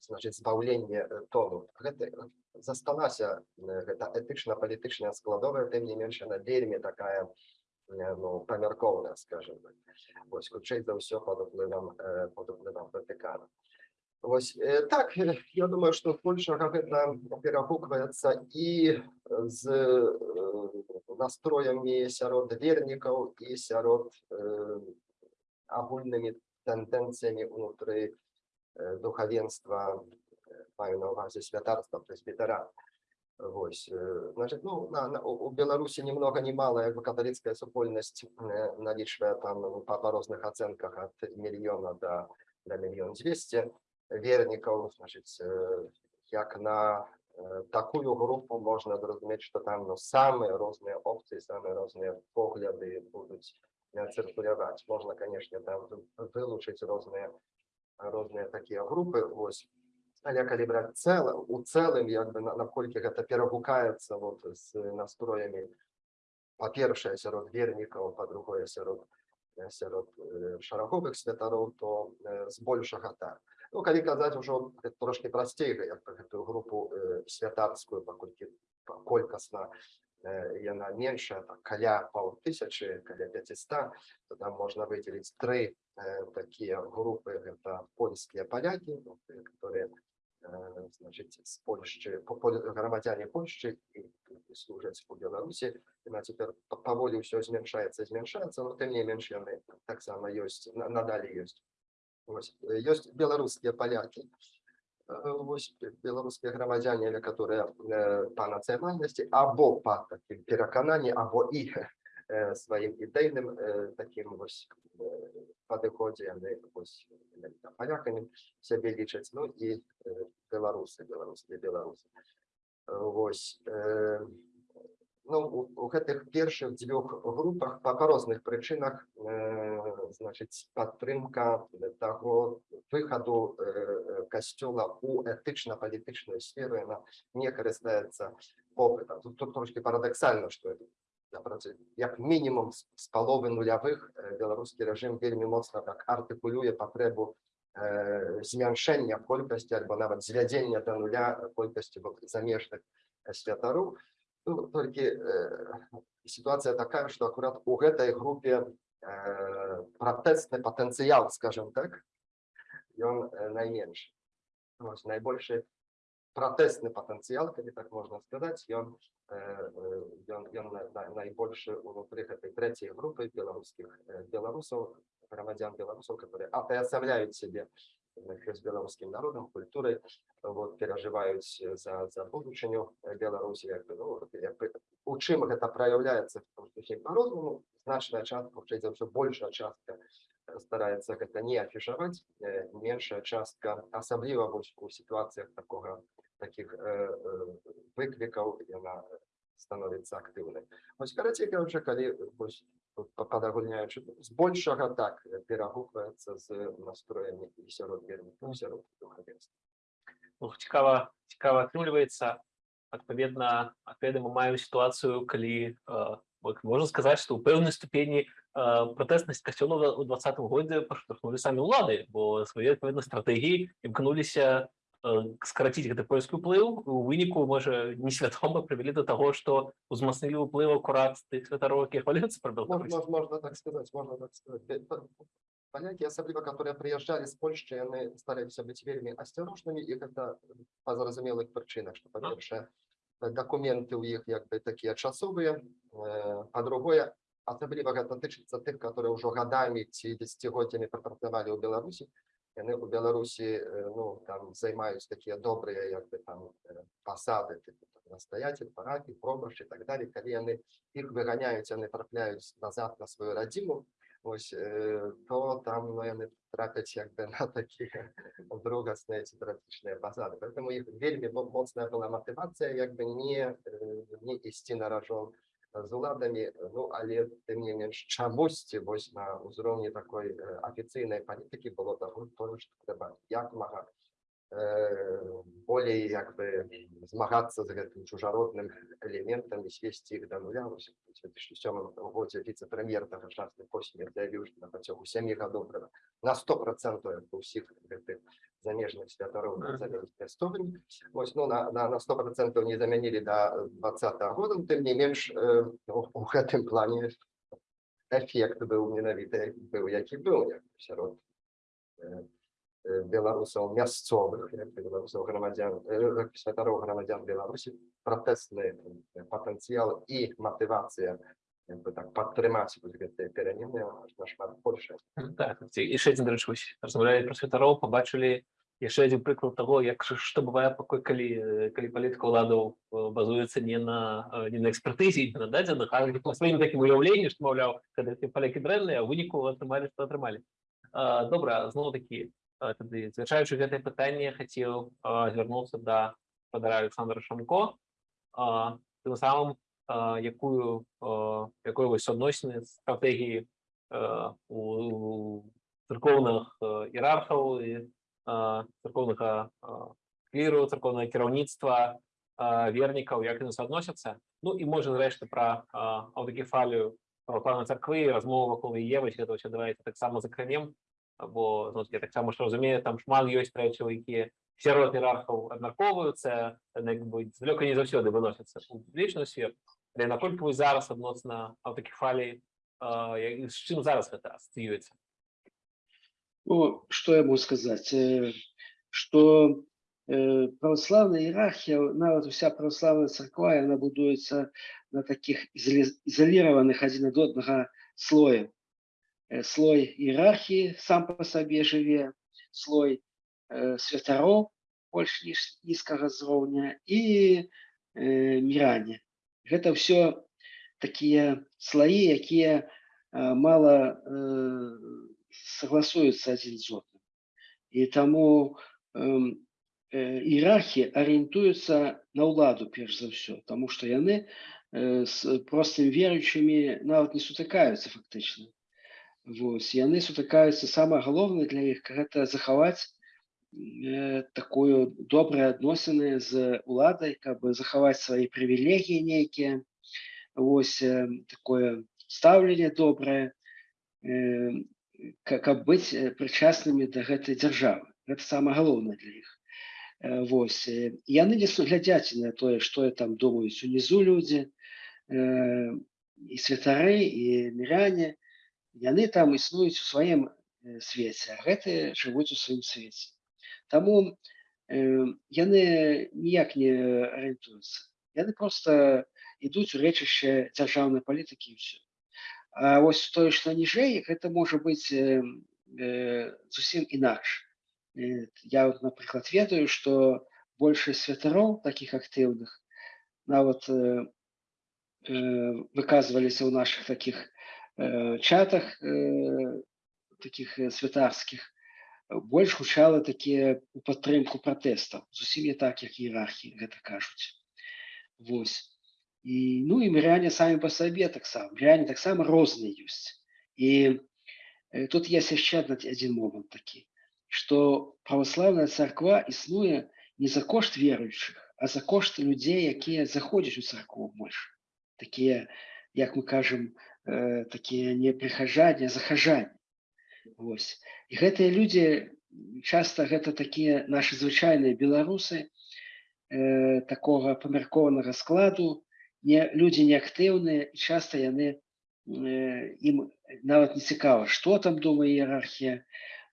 значыць збаўленне тону. Гэта засталася э, гэта этычна-палітычная складовая тым не менш яна вельмі такая ну памяркоўная скажем Вось хутчэй за ўсё пад уплывам пад уплывам Ватыкана. Вось так я думаю, што збольшага гэта перагукваецца і з настроямі сярод вернікаў і сярод агульнымі тэндэнцыямі ўнутры э, духавенства маю на ўвазе святарства прэсбітара. Вось, э, значит, ну, на, на, у Беларусі ни много ни мало, як бы католицкая супольнасць э, налічвае там ну, па, па розных ацэнках ад мільёна до, до мільён 200 вернікаў, значит, э, як на э, такую групу можна зразумець, што там ну, самыя розныя опцыі, самыя розныя погляды будуць э, цыркуляваць. Можна, конечно, там вы- вылучыць розныя розныя такія групы. Вось, але калі браць цэла у цэлым як бы на- наколькі гэта перагукаецца вот з настроямі па-першае сярод вернікаў па-другое сярод э, сярод э, шараговых святароў то э, збольшага так ну калі казаць ужо трошки прасцей як пра гэтую групу э, святарскую паколькі па- колькасна э, яна меншая так, каля паўтысячы каля 500 то там можна выдзеліць тры э, такія групы гэта польскія палякі ну, э, которые э, значыць з Польшчы по- пол- грамадзяне Польшчы і, і служаць у Беларусі на цяпер па- паволі ўсё змяншаецца змяншаецца но тым не менш яны таксама ёсць на- надалей ёсць Вось, ёсць беларускія палякі Э, вось бе- беларускія грамадзяне але которые э, па нацыянальнасці або па такім перакананні або і сваім ідэйным э, такім вось э, падыходзе яны вось палякамі сябе лічаць ну і э, беларусы беларусы Э, вось э, ну у, гэтых першых дзвюх групах па, па розных прычынах э, значыць падтрымка таго выхаду э, касцёла у этычна-палітычную сферу яна не карыстаецца попытам тут, тут трошки парадаксальна што як мінімум з, паловы нулявых э, беларускі рэжым вельмі моцна так артыкулюе патрэбу э, змяншэння колькасці альбо нават звядзення да нуля колькасці вот замежных э, святароў ну, толькі э, сітуацыя такая што акурат у гэтай групе э, пратэсны патэнцыял скажем так ён э, найменш найбольшы пратэсны патэнцыял калі так можна сказаць ён э, э, ён, ён на- на- найбольшы унутры гэтай трэцяй групы беларускіх э, беларусаў грамадзян беларусаў которые атаясамляюць сябе з беларускім народам культурай вот перажываюць за за будучыню беларусі як ну, як бы, у чым гэта праяўляецца по-рознаму значная частка хутчэй за ўсё большая частка стараецца гэта не афішаваць меншая частка асабліва вось у сітуацыях такога э, э, выклікаў яна становіцца актыўнай вось карацей кажучы калі вось тут па- падагульняючы збольшага так э, перагукваецца з настроямі і сярод вернікаў сярод духавенства ну, цікава, цікава атрымліваецца адпаведна адпаведна мы маем сітуацыю калі э, можна сказаць што ў пэўнай ступені э, пратэснасць касцёла ў двадцатым годзе паштурхнули самі ўлады бо свае адпаведна стратэгіі імкнуліся скараціць гэты польскі ўплыў у выніку можа несвядома прывялі да таго што узмацнілі ўплыў акурат тых святароў якія хвалююцца пра Беларусь можно, можно так сказать, можно так сказать. Э, п- Поляки, особливо, которые приезжали с Польши, они старались быть вельми осторожными, и это по зразумелых причинах, что, по-перше, документы у них как бы такие часовые, э, по-другое, особливо это тычится тех, которые уже годами, ці десятигодиями пропрацевали у Беларуси, и они у Беларуси, э, ну, там, займаются такие добрые, как бы, там, э, посады, типу, там, настоятель, парафий, пробрыш и так далее, когда они их выгоняют, они трапляют назад на свою родину, ось, е, то там ну, вони трапять якби на такі другосні ці травматичні посади. Тому їх вельми мо- моцна була мотивація, якби не, е, не істи на рожон з уладами, ну, але тим не менш чомусь ось на узровні такої е, офіційної політики було того, того, що треба якомога е, более якби змагатися з гэтым чужародным элементам і свесці іх да нуля Вось у 2007 годзе віцэ-прэм'ер тагачасны посмер заявіў на працягу сямі гадоў трэба на 100 процентаў усіх гэтых замежных святароў Вось ну на, на, на 100 процентаў не замянілі да 20 года ну, тым не менш э, у, у гэтым плане эфект быў менавіта быў які быў як сярод э, э, беларусаў мясцовых беларусаў грамадзян святароў грамадзян беларусі пратэсны патэнцыял і матывацыя так падтрымаць гэтыя перамены нашмат больше Так, яшчэ адзін рэч вось размаўлялі пра святароў пабачылі яшчэ адзін прыклад таго як што бывае пакой калі калі палітыка ўладаў базуецца не на не на экспертызе на дадзеных а на сваім такім уяўленні што маўляў калі палякі дрэнныя выніку атрымалі што атрымалі добра зноў такі тады звячаючы гэтае пытанне хацеў звярнуцца да спадара Александра Шамко. А, тым самым а, якую а, якой вось адносіны стратэгіі э, у церковных э, іерархаў і э, церковнага э, кліру церковнага кіраўніцтва э, вернікаў як яны суадносяцца ну і можа зрэшты пра э, аўтакефалію праваслаўнай царквы размова вакол яе вось гэта ўсё давайте таксама закранем бо ну, я таксама ж разумею там шмат ёсць рэчаў якія сярод іерархаў абмяркоўваюцца яны як бы далёка не заўсёды выносяцца у публічную сферу але наколькі вы зараз адносна аўтакефаліі як- з чым зараз гэта асацыюецца Ну, что я? Э, Что э, православная иерархия, нават вся православная церква, она будуется на таких изоли- изолированных один от одного слоев. Э, Слой иерархии сам по себе живе, слой э, святароў больш ніж нізкага зроўня і э, міране. Гэта ўсё такія слаі, якія э, мала э, согласуюцца адзін з одным. І таму эм, э, іерархі арыентуюцца на ўладу перш за ўсё, таму што яны э, з простым веруючымі нават не сутыкаюцца фактычна. Вось яны сутыкаюцца самае галоўнае для іх гэта захаваць э, такую добрыя адносіны з уладай, каб захаваць свае прывілегіі нейкія. Вось э, такое стаўленне добрае, э, ка- каб быць э, прычаснымі да гэтай дзяржавы. Гэта самае галоўнае для іх. Э, Вось яны не су- глядзяць на тое, што там думаюць унізу людзі, э, і святары і міряне, яны там існуюць у сваім э, свеце, гэтыя жывуць у сваім свеце. Таму э, яны ніяк не арыентуюцца. Яны проста ідуць у рэчышча дзяржаўнай палітыкі ўсё. А вось тое, што ніжэй, гэта можа быць э, э, зусім інакш. Э, Я, напрыклад, ведаю, што большасць святароў такіх актыўных нават э, э, выказваліся ў наших таких э, чатах э, таких э, святарскіх больш гучала такія у падтрымку пратэстаў зусім не так як іерархі гэта кажуць Вось. І ну і міряне самі па сабе таксама міряне таксама розныя ёсць і э, тут яшчэ адна- адзін момант такі што праваслаўная царква існуе не за кошт верующих, а за кошт людей, якія заходзяць у царкву больш. Такія, як мы кажам, э, такія не прыхажанне, а захажанне. Вось. І гэтыя людзі часта гэта такія нашы звычайныя беларусы э, такога памяркованага складу, не, людзі неактыўныя і часта яны э, ім нават не цікава, што там думае іерархія,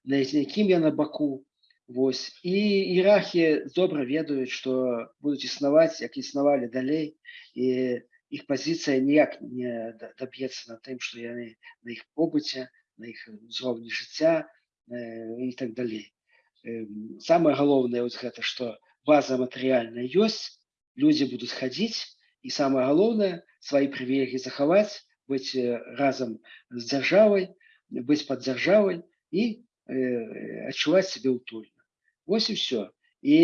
на якім я на баку. Вось. І іерархія добра ведаюць, што будуць існаваць, як існавалі далей, і іх пазіцыя ніяк не даб'ецца на тым, што яны на іх побыце, на іх узроўні жыцця э, і так далей. Эм, Самае галоўнае вось гэта, што база матэрыяльная ёсць, людзі будуць хадзіць, і самае галоўнае свае прывілегі захаваць, быць э, разам з дзяржавай, быць пад дзяржавай і э, адчуваць сябе ўтульна. Вось і ўсё. І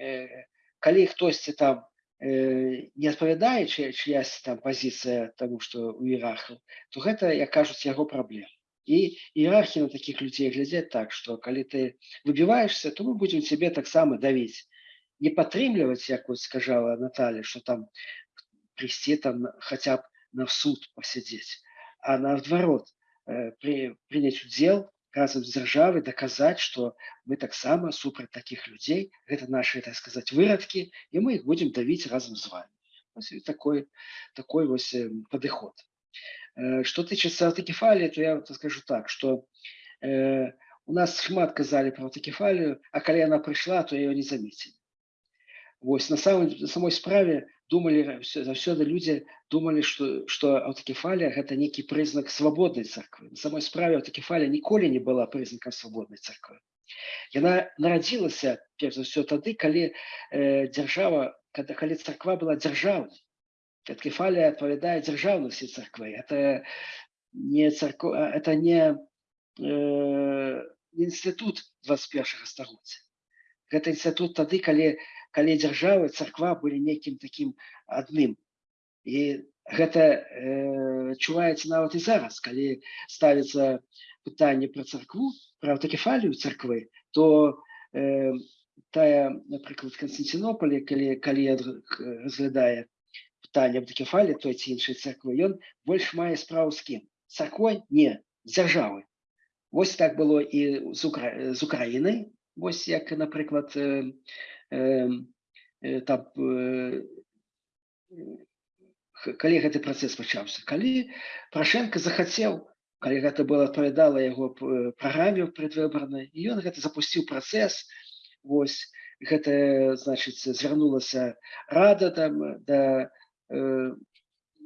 э, калі хтосьці там не адпавядае чы, чыясь там пазіцыя таму, што у іерархаў, то гэта, як кажуць, яго праблема. І іерархі на такіх людзей глядзяць так, што калі ты выбіваешься, то мы будзем цябе таксама давіць. Не падтрымліваць, як вот сказала Наталья, што там прийсці там хаця б на суд пасядзець, а наадварот э, при, прыняць удзел разам з дзяржавай даказаць, што мы таксама супраць такіх людзей, гэта нашы, так сказаць, вырадкі, і мы іх будзем давіць разам з вами. Вось і такой, такой вось э, падыход. Э, Што тычыцца аўтакефаліі, то я вот скажу так, што э, у нас шмат казалі про аўтакефалію, а калі яна прыйшла, то яе не замецілі. Вось на самой, самой справе думалі всё- заўсёды людзі думалі, што, што аўтакефалія гэта нейкі прызнак свабоднай царквы. Самой справе аўтакефалія ніколі не была прызнакам свабоднай царквы. Яна нарадзілася перш за ўсё тады, калі э, дзяржава, калі, калі царква была дзяржаўнай. Аўтакефалія адпавядае дзяржаўнасці царквы. Это не царква, это не э, інстытут 21 стагоддзя. Гэта інстытут тады, калі калі дзяржава і царква былі нейкім такім адным. І гэта э, чуваецца нават і зараз, калі ставіцца пытанне пра царкву, пра аўтакефалію царквы, то э, тая, напрыклад, Канстантинополі, калі, калі ад- к- разглядае пытанне аўтакефаліі той ці іншай царквы, ён больш мае справу кім? З Царквой? Не, з дзяржавай. Вось так было і з, Укра... з Украінай, вось як, напрыклад, э, э, э, там, э, х- калі гэты працэс пачаўся. Калі Прашенко захацеў, калі гэта было адпавядала яго э, праграме предвыбарнай, і ён гэта запусціў працэс, вось, гэта, значыць, звярнулася рада там да, э,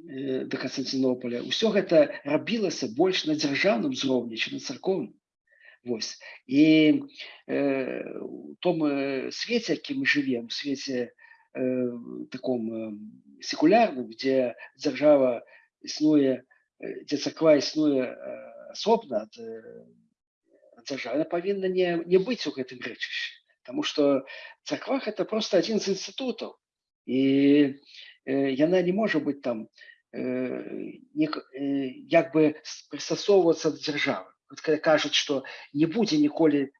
э, да Канстантинополя. Усё гэта рабілася больш на дзяржаўным узроўні, чым на царкоўным. Вось. І э, у том свеце, які мы жывем, свеце э, таком э, секулярным, дзе дзяржава існуе, дзе царква існуе асобна ад, э, ад дзяржавы, павінна не, не быць у гэтым рэчышчы. Таму што царква гэта проста адзін з інстытутаў. І э, яна не можа быць там э, не, э, як бы прыстасоўвацца да дзяржавы. Кажуць, што не будзе ніколі э,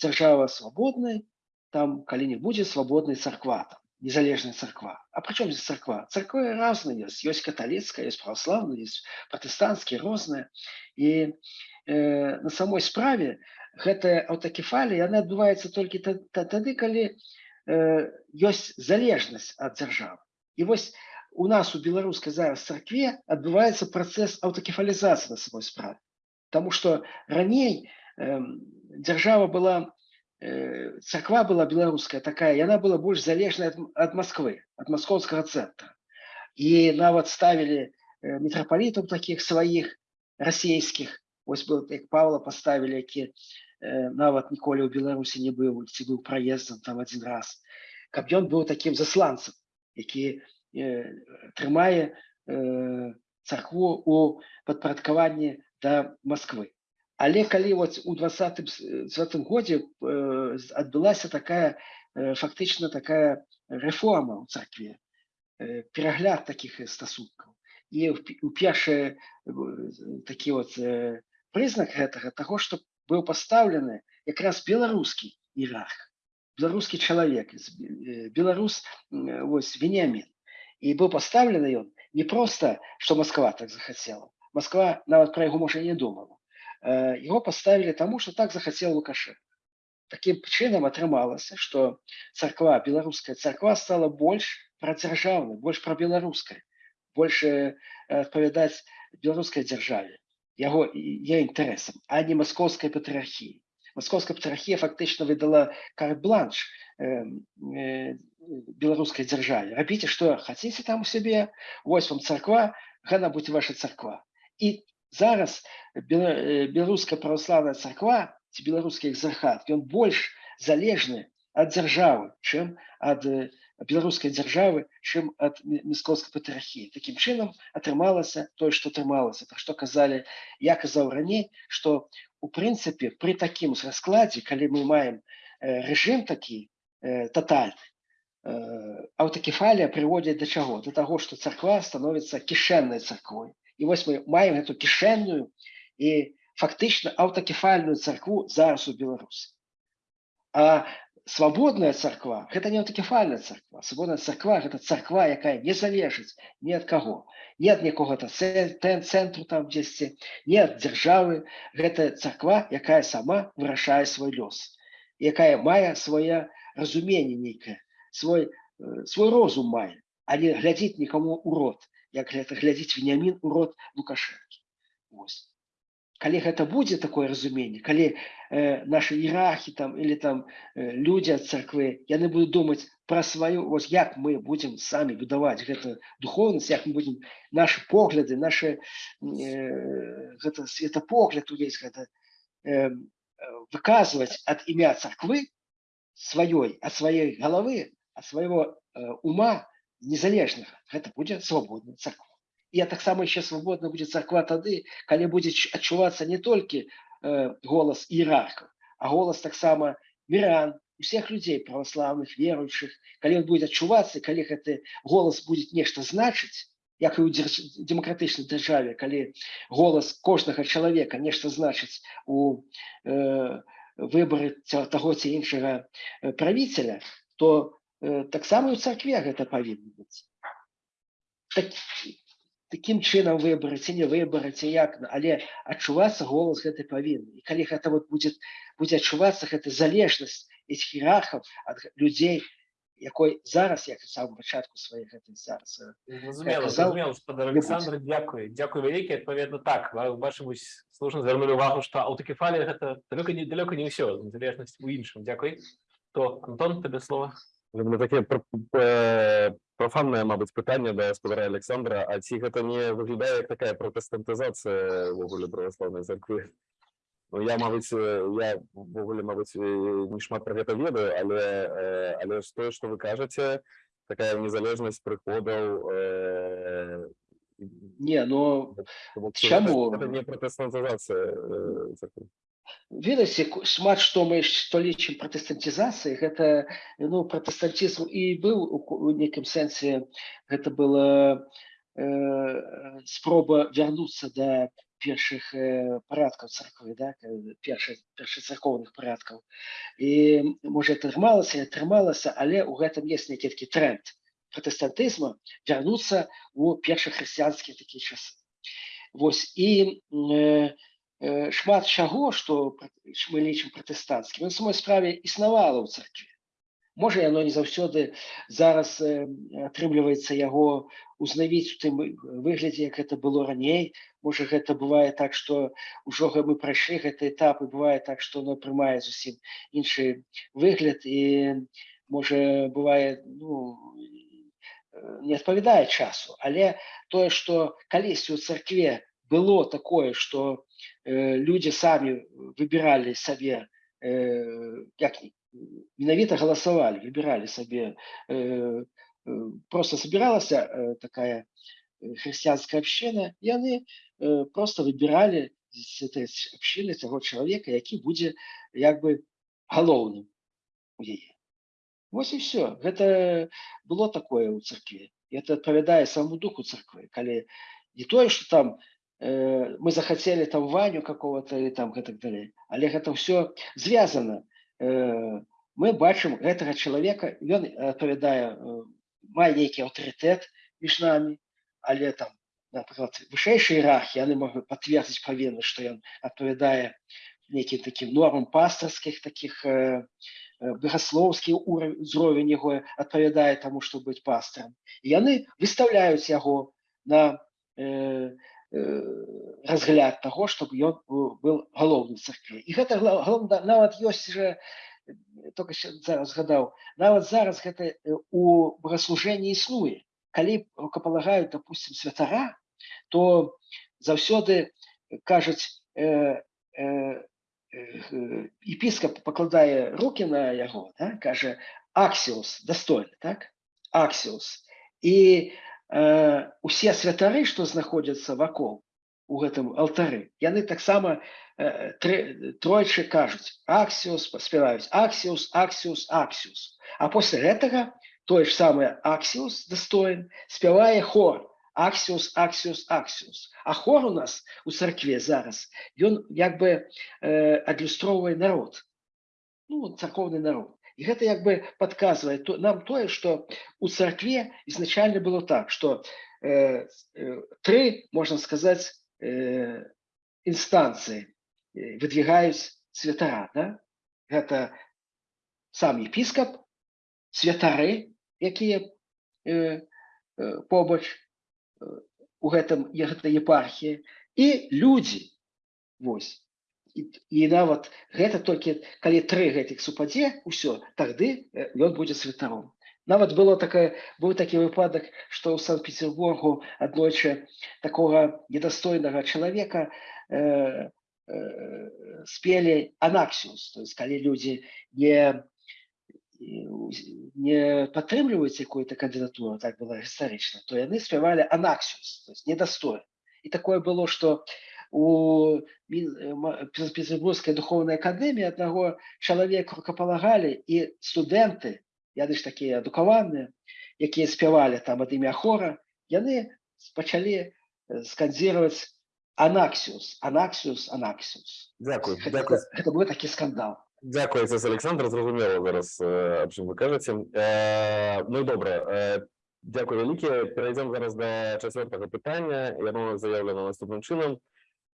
дзяржава свабоднай, там калі не будзе свабоднай царква там незалежная царква А прычым здесь царква царквы разныя ёсць ёсць каталіцкая ёсць праваслаўная ёсць пратэстанцкія розныя і э, на самой справе гэтая аўтакефалія яна адбываецца толькі та- та- тады калі э, ёсць залежнасць ад дзяржавы і вось у нас у беларускай зараз царкве адбываецца працэс аўтакефалізацыі на самой справе Таму што раней эм, дзяржава была э, царква была беларуская такая яна была больш залежная ад, ад Москвы ад маскоўскага цэнтра і нават ставілі э, мітрапалітаў такіх сваіх расійскіх ось был як Павла паставілі які э, нават ніколі ў Беларусі не быў ці быў праездам там адзін раз. Каб ён быў такім засланцам які э, трымае э, царкву у падпарадкаванні да Москвы. Але калі вот у 20 20 годзе э, адбылася такая э, фактычна такая рэформа ў царкве э, перагляд такіх э, стасункаў і у першы такі вот э, прызнак гэтага таго што быў пастаўлены якраз беларускі іерарх беларускі чалавек э, беларус вось вениамин. І быў пастаўлены ён не просто что Москва так захацела Москва нават пра яго можа не думала Э, его поставили тому что так захацеў лукашенко. Таким чынам атрымалася что царква беларуская царква стала больш прадзяржаўнай больш пра беларускай больше адпавядаць беларускай дзяржаве яго я інтарэсам а не маскоўскай патрыархіі маскоўская патрыархія фактычна выдала карт-бланш э, э, беларускай дзяржаве рабіце што хаце там у сябе вось вам царква гана будь ваша царква і зараз бела- э, праваслаўная царква ці беларускі экзархат ён больш залежны ад дзяржавы чым ад э, беларускай дзяржавы чым ад мяскоўскай патрыархіі такім чынам атрымалася тое што атрымалася пра што казалі я казаў раней што у прынцыпе пры такім раскладзе калі мы маем рэжым такі э, тотальны э, аўтакефалія прыводзіць да чаго да таго што царква становіцца кішэннай царквой і вось мы маем эту кішэнную і фактычна аўтакефальную царкву зараз у беларусі а свабодная царква гэта не аўтакефальная царква свабодная царква гэта царква якая не залежыць ні ад каго не ад якога то цэнтру там дзесьці не ад дзяржавы гэта царква якая сама вырашае свой лёс якая мае свае разуменне нейкае свой э, свой розум мае а не глядзіць нікому ў рот як гэта глядзіць венямін у рот лукашэнкі Вось калі гэта будзе такое разуменне калі э, наши іерархі там или там э, людзі ад царквы яны будуць думаць пра сваю вось як мы будзем самі будаваць гэта духовнасць як мы будзем наши погляды наши э, гэта светапогляд увесь гэта э, выказваць ад імя царквы сваёй ад сваёй галавы ад свайго э, ума незалежнага гэта будзе свабодная царква я таксама яшчэ свабодна будзе царква тады калі будзе ч- адчувацца не толькі э, голас іерархаў а голас таксама міран усіх людзей праваслаўных веруючых. Калі ён будзе адчувацца калі гэты голас будзе нешта значыць як і ў дзярж- дэмакратычнай дзяржаве калі голас кожнага чалавека нешта значыць у э, ця- таго ці іншага э, правіцеля то таксама і ў царкве гэта павінна быць так, такім чынам выбраць ці не выбраць і як але адчувацца голас гэты павінны і калі гэта вот будзе будзе адчувацца гэта залежнасць із хірархаў ад людзей якой зараз як і самому пачатку сваіх гэтай зараз э. Олександр, дякую. Дякую велике. Відповідно, так. Ось слушно звернули увагу, що аутокефалія – це далеко не, далеко не все, незалежність у іншому. Дякую. То, Антон, тобі слово. Люблю таке про- е, профанне, мабуть, питання до господаря Олександра. А ці гэта не виглядає як така протестантизація ввогуле православної церкви? Ну, я, мабуть, е, я ввогуле, мабуть, е, не шмат про гэта ведаю, але, але ж тое, що ви кажете, така незалежність приходів, е, не но тому Ну, Чаму? Це не протестантизація е, ку- шмат што мы што лічым пратэстантізацыяй гэта ну пратэстантізм і быў у нейкім сэнсе гэта была э, спроба вярнуцца да першых э, парадкаў царквы да першых першацаркоўных парадкаў і можа атрымалася не атрымалася але ў гэтым есть нейкі такі тренд пратэстантызма вярнуцца у першахрысціянскія такія часы Вось і э, э, шмат чаго што мы лічым пратэстанцкім. На самой справе існавала ў царкве. Можа яно не заўсёды зараз э, атрымліваецца яго узнавіць у тым вы- выглядзе як гэта было раней. Можа гэта бывае так што ўжо мы прайшлі гэты этап і бывае так што оно прымае зусім іншы выгляд і можа бывае ну э, не адпавядае часу. Але тое што калісьці ў царкве было такое што э, людзі самі выбіралі сабе э, як ні- менавіта галасавалі выбіралі сабе э, просто собіралася э, такая хрысціянская община яны э, просто выбіралі з этой с- общины таго чалавека які будзе як бы галоўным у яе Вось і все. Гэта было такое ў царкве І это адпавядае самому духу царквы калі не тое что там э, мы захацелі там ваню какого-то і там гэтак далей але гэта все звязано э, мы бачым гэтага чалавека ён адпавядае э, мае нейкі аўтарытэт між намі але там напрыклад вышэйшай іерархіі яны могуць пацвердзіць павінны што ён адпавядае нейкім такім нормам пастарскіх таких э, э, багаслоўскі ўзровень яго адпавядае таму што быць пастарам і яны выстаўляюць яго на э, разгляд таго чтобы ён быў галоўным царкве і гэта галоўна нават ёсць э, только зараз згадаў нават зараз гэта э, у богаслужэнні існуе калі рукапалагаюць допустим святара то заўсёды кажуць э, э, э, епіскап пакладае руки на яго да? кажа аксіус дастойны так? Аксіус і э, усе святары што знаходзяцца вакол у гэтым алтары яны таксама э, тройчы кажуць аксіус спяваюць аксіус аксіус аксіус а после гэтага тое ж самае аксіус дастоин спявае хор аксіус аксіус аксіус а хор у нас у царкве зараз ён як бы э, адлюстроўвае народ. Ну царкоўны народ і гэта як бы подказвае то нам тое что у царкве изначально было так что э, э, тры можна сказаць э, інстанцыі э, выдвигаюць святара да? гэта сам епіскап святары якія э, э, побач э, у гэтым е- гэтай епархіі і людзі Вось і, і нават гэта толькі калі тры гэтых супадзе ўсё тады э, ён будзе святаром. Нават было такая быў такі выпадак што ў санкт-петербургу аднойчы такога недастойнага чалавека э, э, спелі анаксіус то есть калі людзі не не падтрымліваюць якую-то кандыдатуру так было гістарычна то яны спявалі анаксіус недастой і такое было что у э, ма- Пе- петербургскай духовнай акадэміі аднаго чалавека рукапалагалі і студэнты яны ж такія адукаваныя якія спявалі там ад імя хора яны пачалі э, скандзіраваць анаксіус анаксіус анаксіус Дякую, дякую. гэта быў такі скандал Дякую, це Олександр. Зрозуміло зараз, про що ви кажете. Е, Ну добре. е, Дякую велике. Перейдемо зараз до четвертого питання. Яно заявлено наступним чином.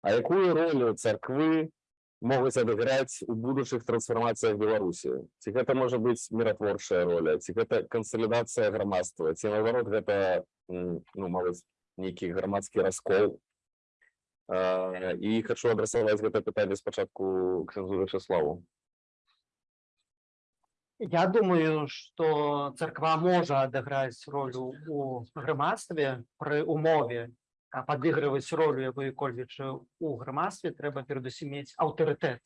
А якою роль церкви можуть відіграти у будущих трансформаціях Білорусі? Ці гэта може бути миротворча роль, ці гэта консолідація громадства, ці наоборот гэта, ну, мабуть, некий громадський розкол. Е, І хочу адресувати гэта питання спочатку князю Вячеславу. Я думаю, што царква можа адыграць ролю у грамадстве пры умове а падыгрываць ролю якой-кольвіч у грамадстве трэба перадусім мець аўтарытэт.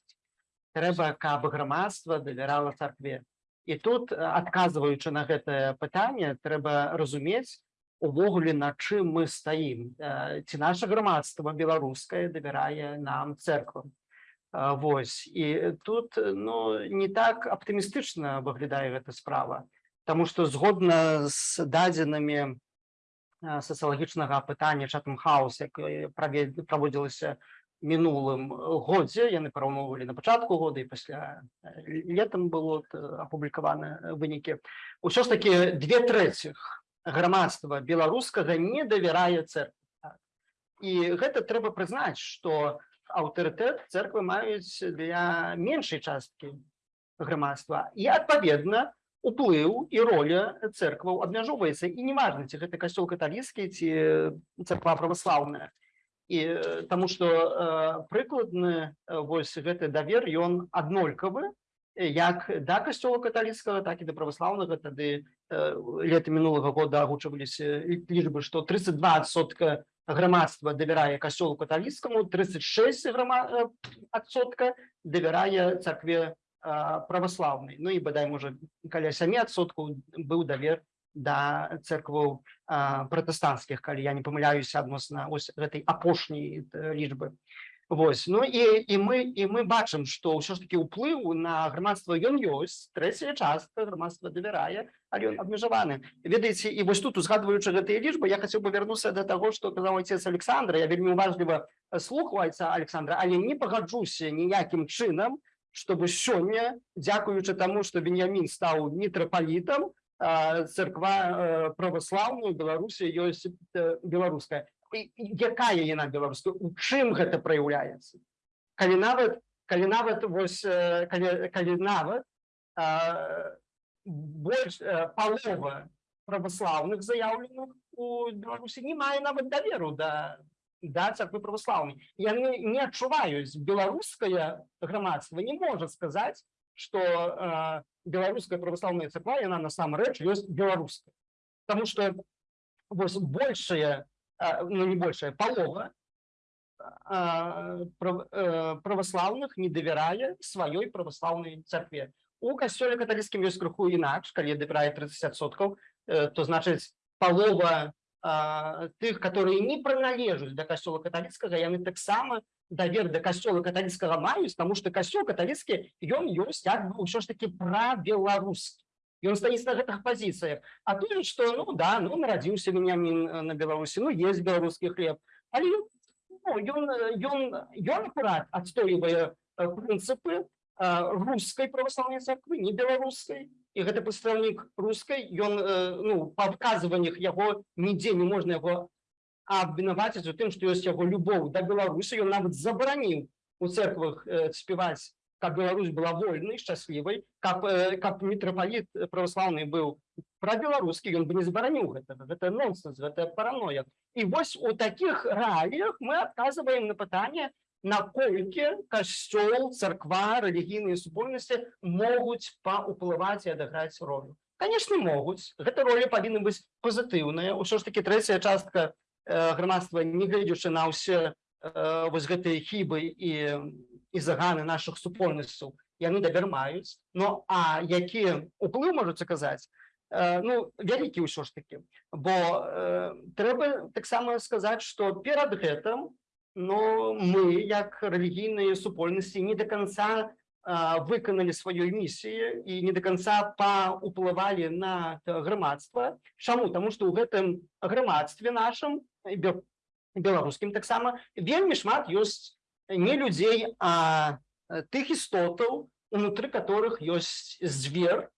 Трэба каб грамадства давярала царкве. І тут адказваючы на гэтае пытанне трэба разумець увогуле на чым мы стаім. Ці наша грамадства беларускае давярае нам церквам. А, Вось і тут ну не так аптымістычна выглядае гэта справа Таму што згодна з дадзенымі сацыялагічнага апытання чатам хаус якое праве- праводзілася мінулым э, годзе яны параўноўвалі на пачатку года і пасля э, летом было э, апублікаваны э, вынікі ўсё ж таки две трэціх грамадства беларускага не давярае церкве і гэта трэба прызнаць што аўтарытэт церквы маюць для меншай часткі грамадства і адпаведна уплыў і роля церкваў абмяжоўваецца. І неважна ці гэта касцёл каталіцкі ці царква праваслаўная. І таму што прыкладны вось гэты давер ён аднолькавы як да касцёла каталіцкага так і да праваслаўнага. Тады лета мінулага года агучваліся лічбы што 32сотка грамадства давярае касцёлу каталіцкаму 36 грама адсотка давярае царкве праваслаўнай Ну і бадай можа каля 7 адсоткаў быў давер да церкваў пратэстанцкіх калі я не памыляюся адносна ось гэтай апошняй э, лічбы Вось. Ну і і мы і мы бачым што ўсё ж таки ўплыў на грамадства ён ёсць трэцяя частка грамадства давярае але ён абмежаваны ведаеце і вось тут узгадваючы гэтыя лічбы я хацеў бы вярнуцца да таго што казаў отец Александра. Я вельмі уважліва слухаецца Александра але не пагаджуся ніякім чынам чтобы сёння дзякуючы таму што Веніамін стаў мітрапалітам а, царква э, праваслаўную Беларусі ёсць беларуская. Якая яна беларуская? У чым гэта праяўляецца? Калі нават калі нават вось калі, калі нават а, больш палова праваслаўных заяўленых у Беларусі не мае нават даверу да да царквы праваслаўнай яны не адчуваюць беларускае грамадства не можа сказаць что э, беларуская праваслаўная царква яна насамрэч ёсць беларуская потому что вось большая э, ну не большая палова э, прав- э, праваслаўных не давярае сваёй праваслаўнай царкве у касцёле каталіцкім ёсць крыху інакш калі давярае 30соткаў э, то значыць палова а, тых которые не прыналежаць да касцёла каталіцкага яны таксама давер да касцёла каталіцкага маюць тому что касцёл каталіцкі ён ёсць як бы ўсё ж таки пра беларускі ён стаіць на гэтых пазіцыях а тут что? Ну да ну нарадзіўся Веніамін э, на беларусі ну есть беларускі хлеб. Ён ну, ён э, ён ён акурат адстойвае э, прынцыпы а, рускай праваслаўнай царквы не беларускай і гэты прадстаўнік рускай ён э, ну па выказваннях яго нідзе не можна яго абвінаваціць у тым што ёсць яго любоў да беларусі ён нават забараніў у церквах э, спяваць каб Беларусь была вольнай шчаслівай каб э, каб мітрапаліт праваслаўны быў пра беларускі ён бы не забараніў гэта гэта нонсенс гэта параноя і вось у такіх рэаліях мы адказваем на пытанне наколькі касцёл царква рэлігійныя супольнасці могуць паўплываць і адыграць ролю? Конечно могуць. Гэта роля павінна быць пазітыўная ўсё ж таки трэцяя частка э, грамадства не гледзячы на ўсе э, вось гэтыя хібы і і заганы наших супольнасцяў яны давер маюць Ну а які уплыў можуць аказаць? Э, ну вялікі ўсё ж таки бо э, трэба таксама сказаць что перад гэтым но мы як рэлігійныя супольнасці не до конца а, выканалі сваёй місіі і не до конца паўплывалі на э, грамадства Чаму тому что ў гэтым грамадстве нашым і бе- беларускім таксама вельмі шмат ёсць не людзей а э, тых істотаў унутры которых ёсць звер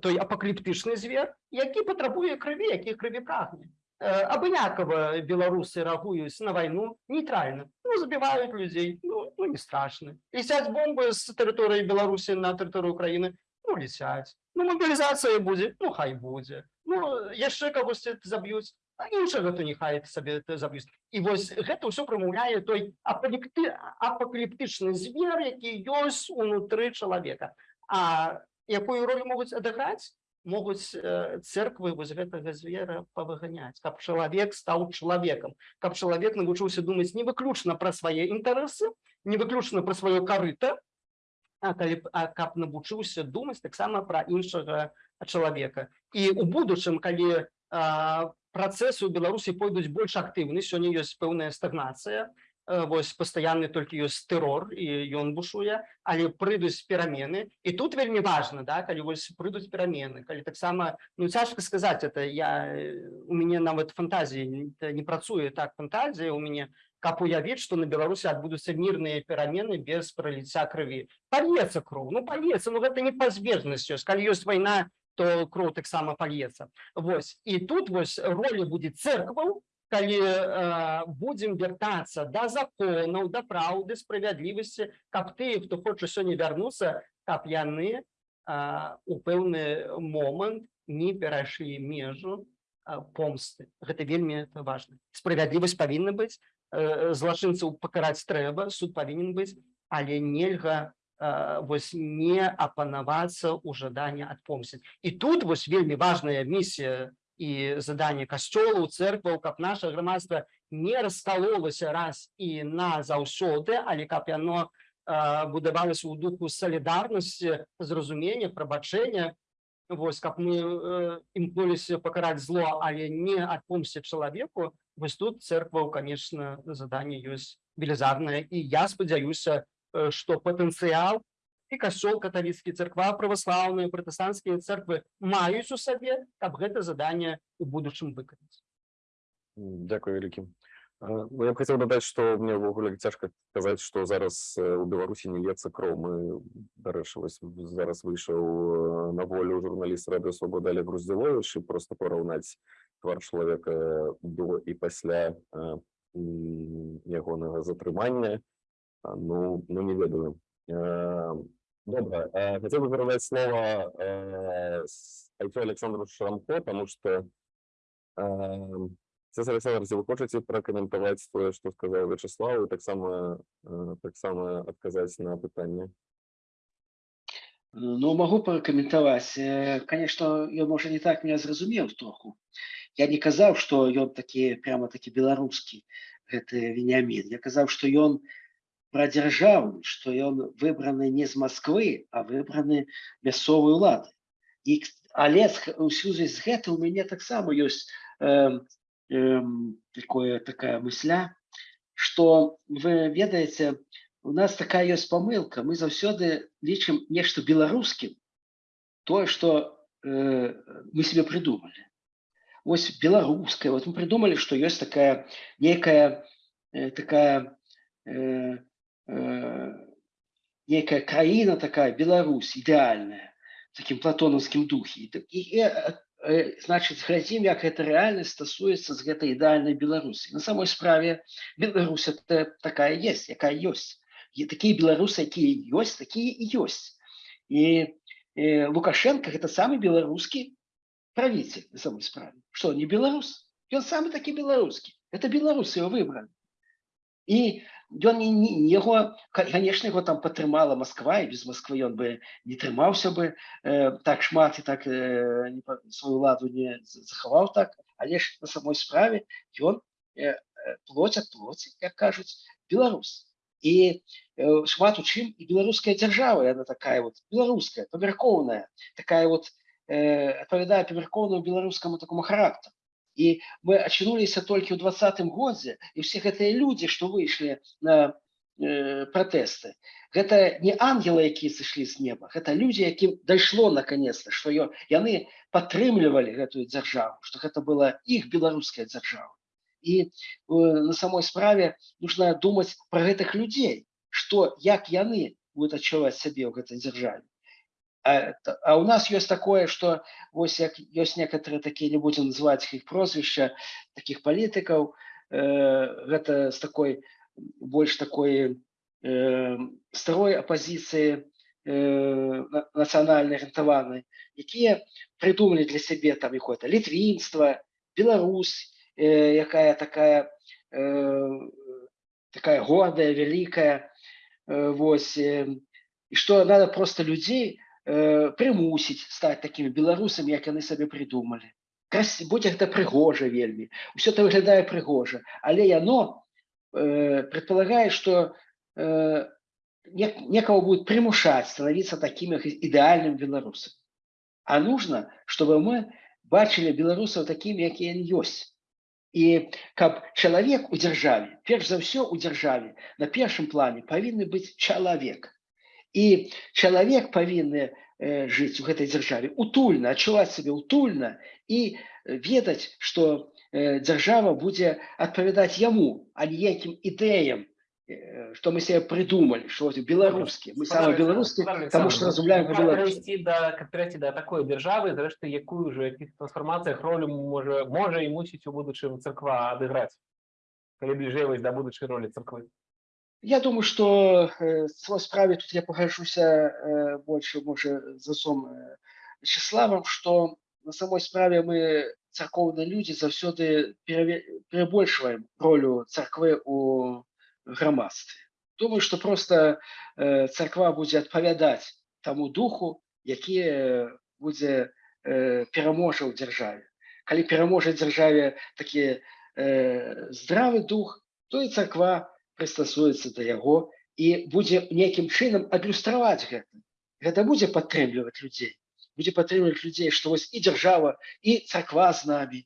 той апакаліптычны звер які патрабуе крыві які крыві прагне Э, абынякова беларусы рэагуюць на вайну нейтральна ну забіваюць людзей ну, ну не страшны лісяць бомбы з тэрыторыі беларусі на тэрыторыю краіны ну лісяць ну мобілізацыя будзе ну хай будзе ну яшчэ кагосьці заб'юць а іншага то нехай сабе заб'юць і вось гэта ўсё прамаўляе той апалікты апакаліптычны звер які ёсць унутры чалавека а якую ролю могуць адыграць могуць э, церквы вось гэтага звера павыганяць каб чалавек стаў чалавекам каб чалавек навучыўся думаць не выключна пра свае інтарэсы не выключна пра сваё карыта а калі а каб навучыўся думаць таксама пра іншага чалавека і у будучым калі а, працэсы ў беларусі пойдуць больш актыўны сёння ёсць пэўная стагнацыя э, вось пастаянны толькі ёсць тэрор і ён бушуе але прыйдуць перамены. І тут вельмі важна да калі вось прыйдуць перамены калі таксама ну цяжка сказаць это я э, у мяне нават фантазіі не- не працуе так фантазія у мяне каб уявіць што на беларусі адбудуцца мірныя перамены без праліцця крыві. Пальецца кроў ну пальецца ну гэта непазбежнасць ёсць калі ёсць вайна то кроў таксама пальецца. Вось і тут вось роля будзе церкваў калі э, будзем вяртацца да законаў да праўды справядлівасці каб ты хто хоча сёння вярнуцца каб яны э, у пэўны момант не перайшлі межу э, помсты. Гэта вельмі важна. Справядлівасць павінна быць э, злачынцаў пакараць трэба суд павінен быць але нельга э, вось не апанавацца ў жаданне адпомсціць і тут вось вельмі важная місія і заданне касцёлаў церкваў каб наша грамадства не раскалолася раз і назаўсёды але каб яно э, будавалася ў духу салідарнасці зразумення прабачэння вось каб мы э, імкнуліся пакараць зло але не адпомсціць чалавеку вось тут церкваў конечно заданне ёсць велізарнае і я спадзяюся э, што патэнцыял і касцёл каталіцкі царква праваслаўныя пратэстанцкія церквы маюць у сабе каб гэта заданне у будучым выканаць Дякую вялікі А, Ну, я б хотів додати, що мені ввогуле тяжко сказати, що зараз у Білорусі не лється кров. Ми, до речі, ось зараз е, на волю журналіст Радіо Свобода Олег Грузділович, і просто порівняти твар чоловіка до і після е, м, ягоного затримання, а, ну, ну не ведаю. Е, Добре, е, хотів би передати слово с- Айфе Олександру Шрамко, тому що е, Цезар Олександрович, ви хочете прокоментувати те, що сказав Вячеслав, і так само, так само відказати на питання? Ну, могу прокоментовать. Э, Конечно, ён можа не так меня зразумеў троху. Я не казаў, што ён такі прямо такі беларускі гэты Вениамин. Я казаў, што ён пра дзяржаву, што ён выбраны не з Масквы, а выбраны мясцовай улады. З- у сувязі з гэтым у мяне таксама ёсць э, э, такое такая мысля, што вы ведаеце, у нас такая ёсць памылка. Мы заўсёды лічым нешта беларускім тое, што э, мы себе придумали. Вось беларускае, вот мы придумали, што ёсць такая некая э, такая э, некая краіна такая Беларусь ідэальная такім платонаўскім духе. І, і, і э, э, значыць глядзім, як гэта рэальнасць стасуецца з гэтай ідэальнай Беларусі. На самой справе Беларусь это такая есть, якая ёсць. І такія беларусы, якія ёсць, такія і ёсць. І э, Лукашенко гэта самы беларускі правитель на самой справе. Что, не беларус? Ён самы такі беларускі. Это беларусы его выбрали. І ён не, не, яго, конечно, яго там падтрымала Москва, і без Москвы ён бы не трымаўся бы э, так шмат і так э, не сваю ладу не захаваў так, але ж на самой справе ён э, э, плоть ад плоці, як кажуць, беларус. І э, шмат у чым і беларуская дзяржава, яна такая вот беларуская, памяркоўная, такая вот э, адпавядае памяркоўнаму беларускаму такому характару. І мы ачынуліся толькі ў двадцатым годзе і ўсе гэтыя людзі, што выйшлі на э, пратэсты, гэта не ангелы, якія сышлі з неба, гэта людзі, якім дайшло наконец-то, што ё- яны падтрымлівалі гэтую дзяржаву, што гэта была іх беларуская дзяржава. І э, на самой справе нужно думаць пра гэтых людзей, што як яны будуць адчуваць сябе ў гэтай дзяржаве. А, а у нас ёсць такое, што вось як ёсць некаторыя такія не будзем называць іх прозвішча такіх палітыкаў, э, гэта з такой больш такой э, старой апазіцыі э, на- нацыянальна арыентаванай, якія прыдумалі для сябе там якое-то літвінства, Беларусь, э, якая такая э, такая гордая, великая, э, вось, э, і што надо просто людзей э, прымусіць стаць такімі беларусамі, як яны сабе прыдумалі. Крас... будь гэта прыгожа вельмі. Усё это выглядае прыгожа, але яно э, предполагае, што э, не, некого будет примушать становиться таким идеальным белорусом. А нужно, чтобы мы бачили белорусов такими, какие они есть. И как человек у державе, перш за все у державе, на первом плане повинен быть человек. И человек повинен э, жить в этой державе утульно, отчувать себя утульно и э, ведать, что э, держава будет отповедать ему, а не неким идеям, э, что мы себе придумали, что вот белорусские. Мы самые белорусские, потому что разумляем по-белорусски. перейти до, как перейти до такої держави, зрештою, яку ж у яких трансформаціях роль може, може і мусить у будучим церква одіграти? Коли ближаємось до будучої ролі церкви. Я думаю, что э, справе тут я погожусь э, больше, может, за отцом э, Вячеславом, что на самой справе мы, церковные люди, завсёды переве- перебольшиваем роль церкви у громадстве. Думаю, что просто э, церква будет отповедать тому духу, які э, буде э, переможа ў дзяржаве. Калі переможа дзяржаве такі э, здравы дух, то і церква прыстасуецца да яго і будзе нейкім чынам адлюстраваць гэта. Гэта будзе падтрымліваць людзей. Будзе падтрымліваць людзей, што вось і дзяржава і царква з намі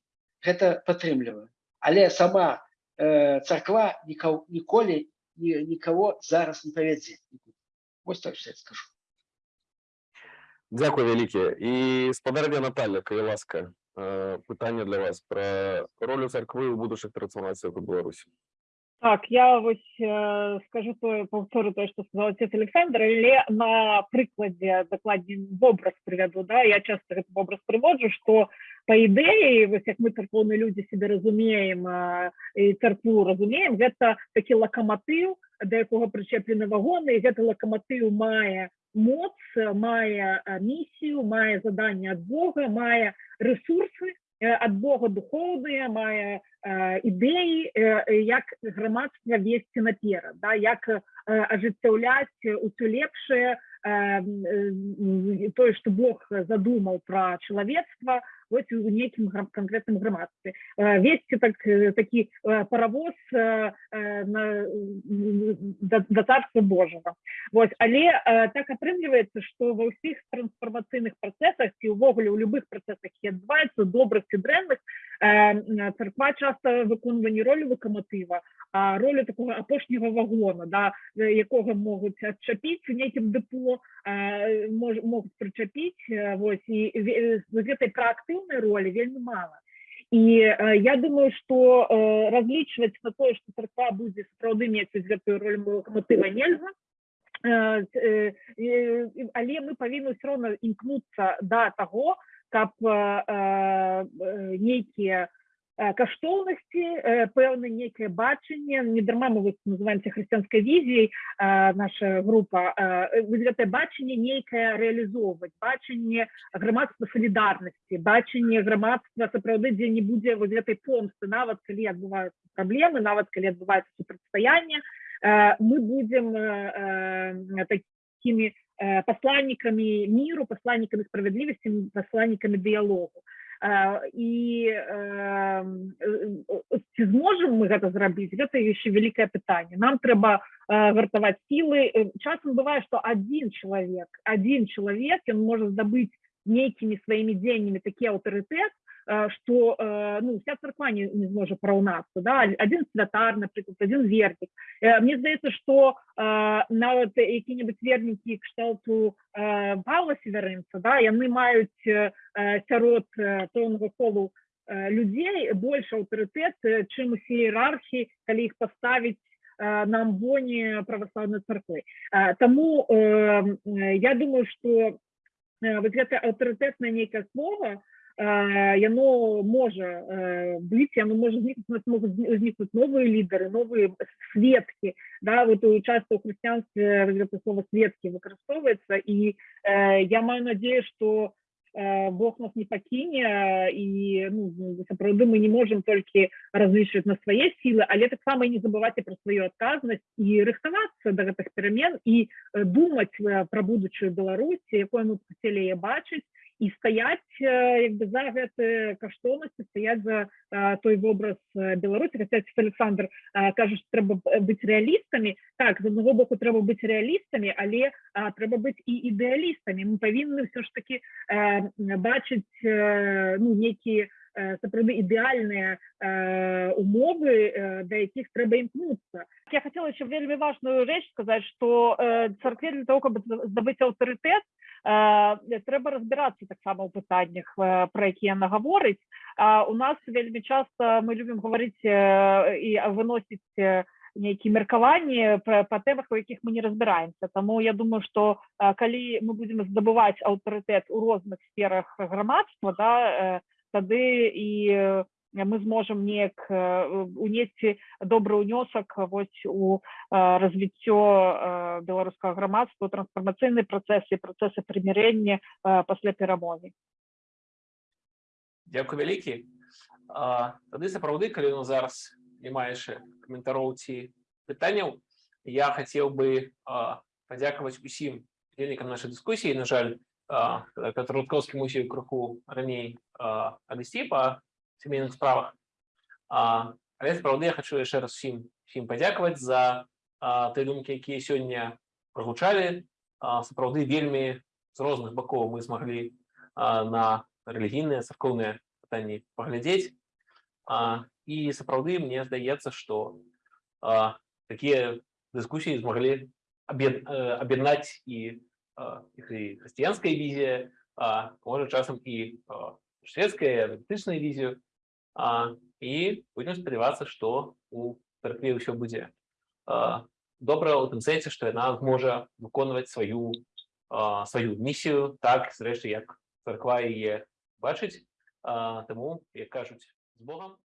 гэта падтрымлівае. Але сама э, царква нікаў, ніколі ні, нікаго зараз не павядзе. Вось так я скажу. Дякую, вялікі. І спадарня Наталя, калі ласка, е, питання для вас про роль церкви у будущих трансформаціях у Білорусі. Так, я ось е, скажу то, повторю те, що сказав отець Олександр, але на прикладі докладні в образ приведу. Да? Я часто этот образ приводжу, що по ідеї, ось як ми церковні люди себе розуміємо е, і церкву розуміємо, це такий локомотив, до якого причеплені вагони, і цей локомотив має моц, має е, місію, має завдання від Бога, має ресурси від Бога духовні, має е, ідеї, е, е, як громадство вести наперед, да, як ажыццяўляць усё лепшае, тое, што Бог задумаў пра чалавецтва вось у нейкім гра- канкрэтным грамадстве. Э, Весці так, э, такі э, паравоз э, э, на, м, да, да царства Божага. Вось, але э, так атрымліваецца, што ва ўсіх трансфармацыйных працэсах ці ўвогуле ў любых працэсах, які адбываюцца добрых ці дрэнных, э, царква часта выконвае не ролю локомотива, а ролю такого апошняга вагона, да, е, якога могуць адчапіць у нейкім дэпо, а, мож, могуць прычапіць, э, вось, і з гэтай праактыўнай ролі вельмі мала. І э, я думаю, што э, разлічваць на тое, што царква будзе сапраўды мець гэтую роль локомотива нельга, Э, э, э, але мы павінны ўсё роўна імкнуцца да таго, каб э, э, нейкія каштоўнасці э, пэўна нейкае бачанне не дарма мы называемся хрысціянскай візіяй э, наша група э, гэтае бачанне нейкае рэалізоўваць бачанне грамадства салідарнасці бачанне грамадства сапраўды дзе не будзе вось гэтай помсты нават калі адбываюцца праблемы нават калі адбываецца супрацьстаянне э, мы будзем э, э, такімі э, посланниками миру, посланниками справедливости, посланниками диалогу. Э, І ці зможам мы гэта зрабіць, гэта яшчэ вялікае пытанне. Нам трэба э, гартаваць сілы. Э, Часам бывае, што адзін чалавек, адзін чалавек ён можа здабыць нейкімі сваімі дзеяннямі такі аўтарытэт, што э, ну, вся царква не, не зможа параўнацца. Да? Адзін святар, напрыклад, адзін вернік. Э, Мне здаецца, што э, нават які-небудзь вернікі кшталту э, Павла Северынца, да, маюць э, сярод э, пэўнага колу э, людзей больш аўтарытэт, э, чым усе іерархі, калі іх паставіць э, на амбоне. Э, Таму э, э, я думаю, што э, вот гэта аўтарытэтнае нейкае слова, э, яно можа э, быць, яно можа узнікнуць, могуць узнікнуць новыя лідары, новыя сведкі, да, вот у часто у хрысціянстве слово сведкі выкарыстоўваецца і э, я маю надзею, што э, Бог нас не пакіне і ну, сапраўды мы не можем толькі разлічваць на свае сілы, але таксама не забываць і пра сваю адказнасць і рыхтавацца да гэтых перамен і э, думаць э, пра будучую Беларусі, якой мы хацелі яе бачыць і стаяць э, як бы за гэты каштоўнасці стаяць за э, той вобраз э, Беларусі хаця Александр э, што трэба быць рэалістамі так з аднаго боку трэба быць рэалістамі але а, трэба быць і ідэалістамі мы павінны ўсё ж таки э, бачыць э, ну нейкія э, сапраўды ідэальныя э, умовы э, да якіх трэба імкнуцца я хотела еще вельмі важную рэч сказаць что э, царкве для того каб здабыць аўтарытэт э, трэба разбірацца таксама ў пытаннях пра якія яна гаворыць а у нас вельмі часта мы любім гаварыць і выносіць нейкія меркаванні па, па тэмах у якіх мы не разбіраемся Таму я думаю что э, калі мы будзем здабываць аўтарытэт у розных сферах грамадства да тады і мы зможам неяк э, унесці добры ўнёсак вось у э, развіццё э, беларускага грамадства трансфармацыйнай працэсы працэсы прымірэння э, пасля перамогі Дякую вялікі. Тады сапраўды, калі ну зараз няма яшчэ каментароў ці пытанняў, я хацеў бы падзякаваць усім удзельнікам нашай дыскусіі. На жаль, Петр Рудкоўскі мусіў крыху раней адысці па сямейных справах. А, Але сапраўды я хачу яшчэ раз усім усім падзякаваць за а, тыя думкі, якія сёння прагучалі. А, Сапраўды вельмі з розных бакоў мы змаглі а, на рэлігійныя царкоўныя пытанні паглядзець а, і сапраўды мне здаецца што а, такія дыскусіі змаглі аб'ед- э, аб'яднаць і а, іх і хрысціянская візія а, можа часам і а, шведская эврытычную візію а, і будем спадзявацца што у царкве ўсё будзе а, добра у тым сэнсе што яна зможа выконваць сваю а, сваю місію так зрэшты як царква яе бачыць а, таму як кажуць з Богом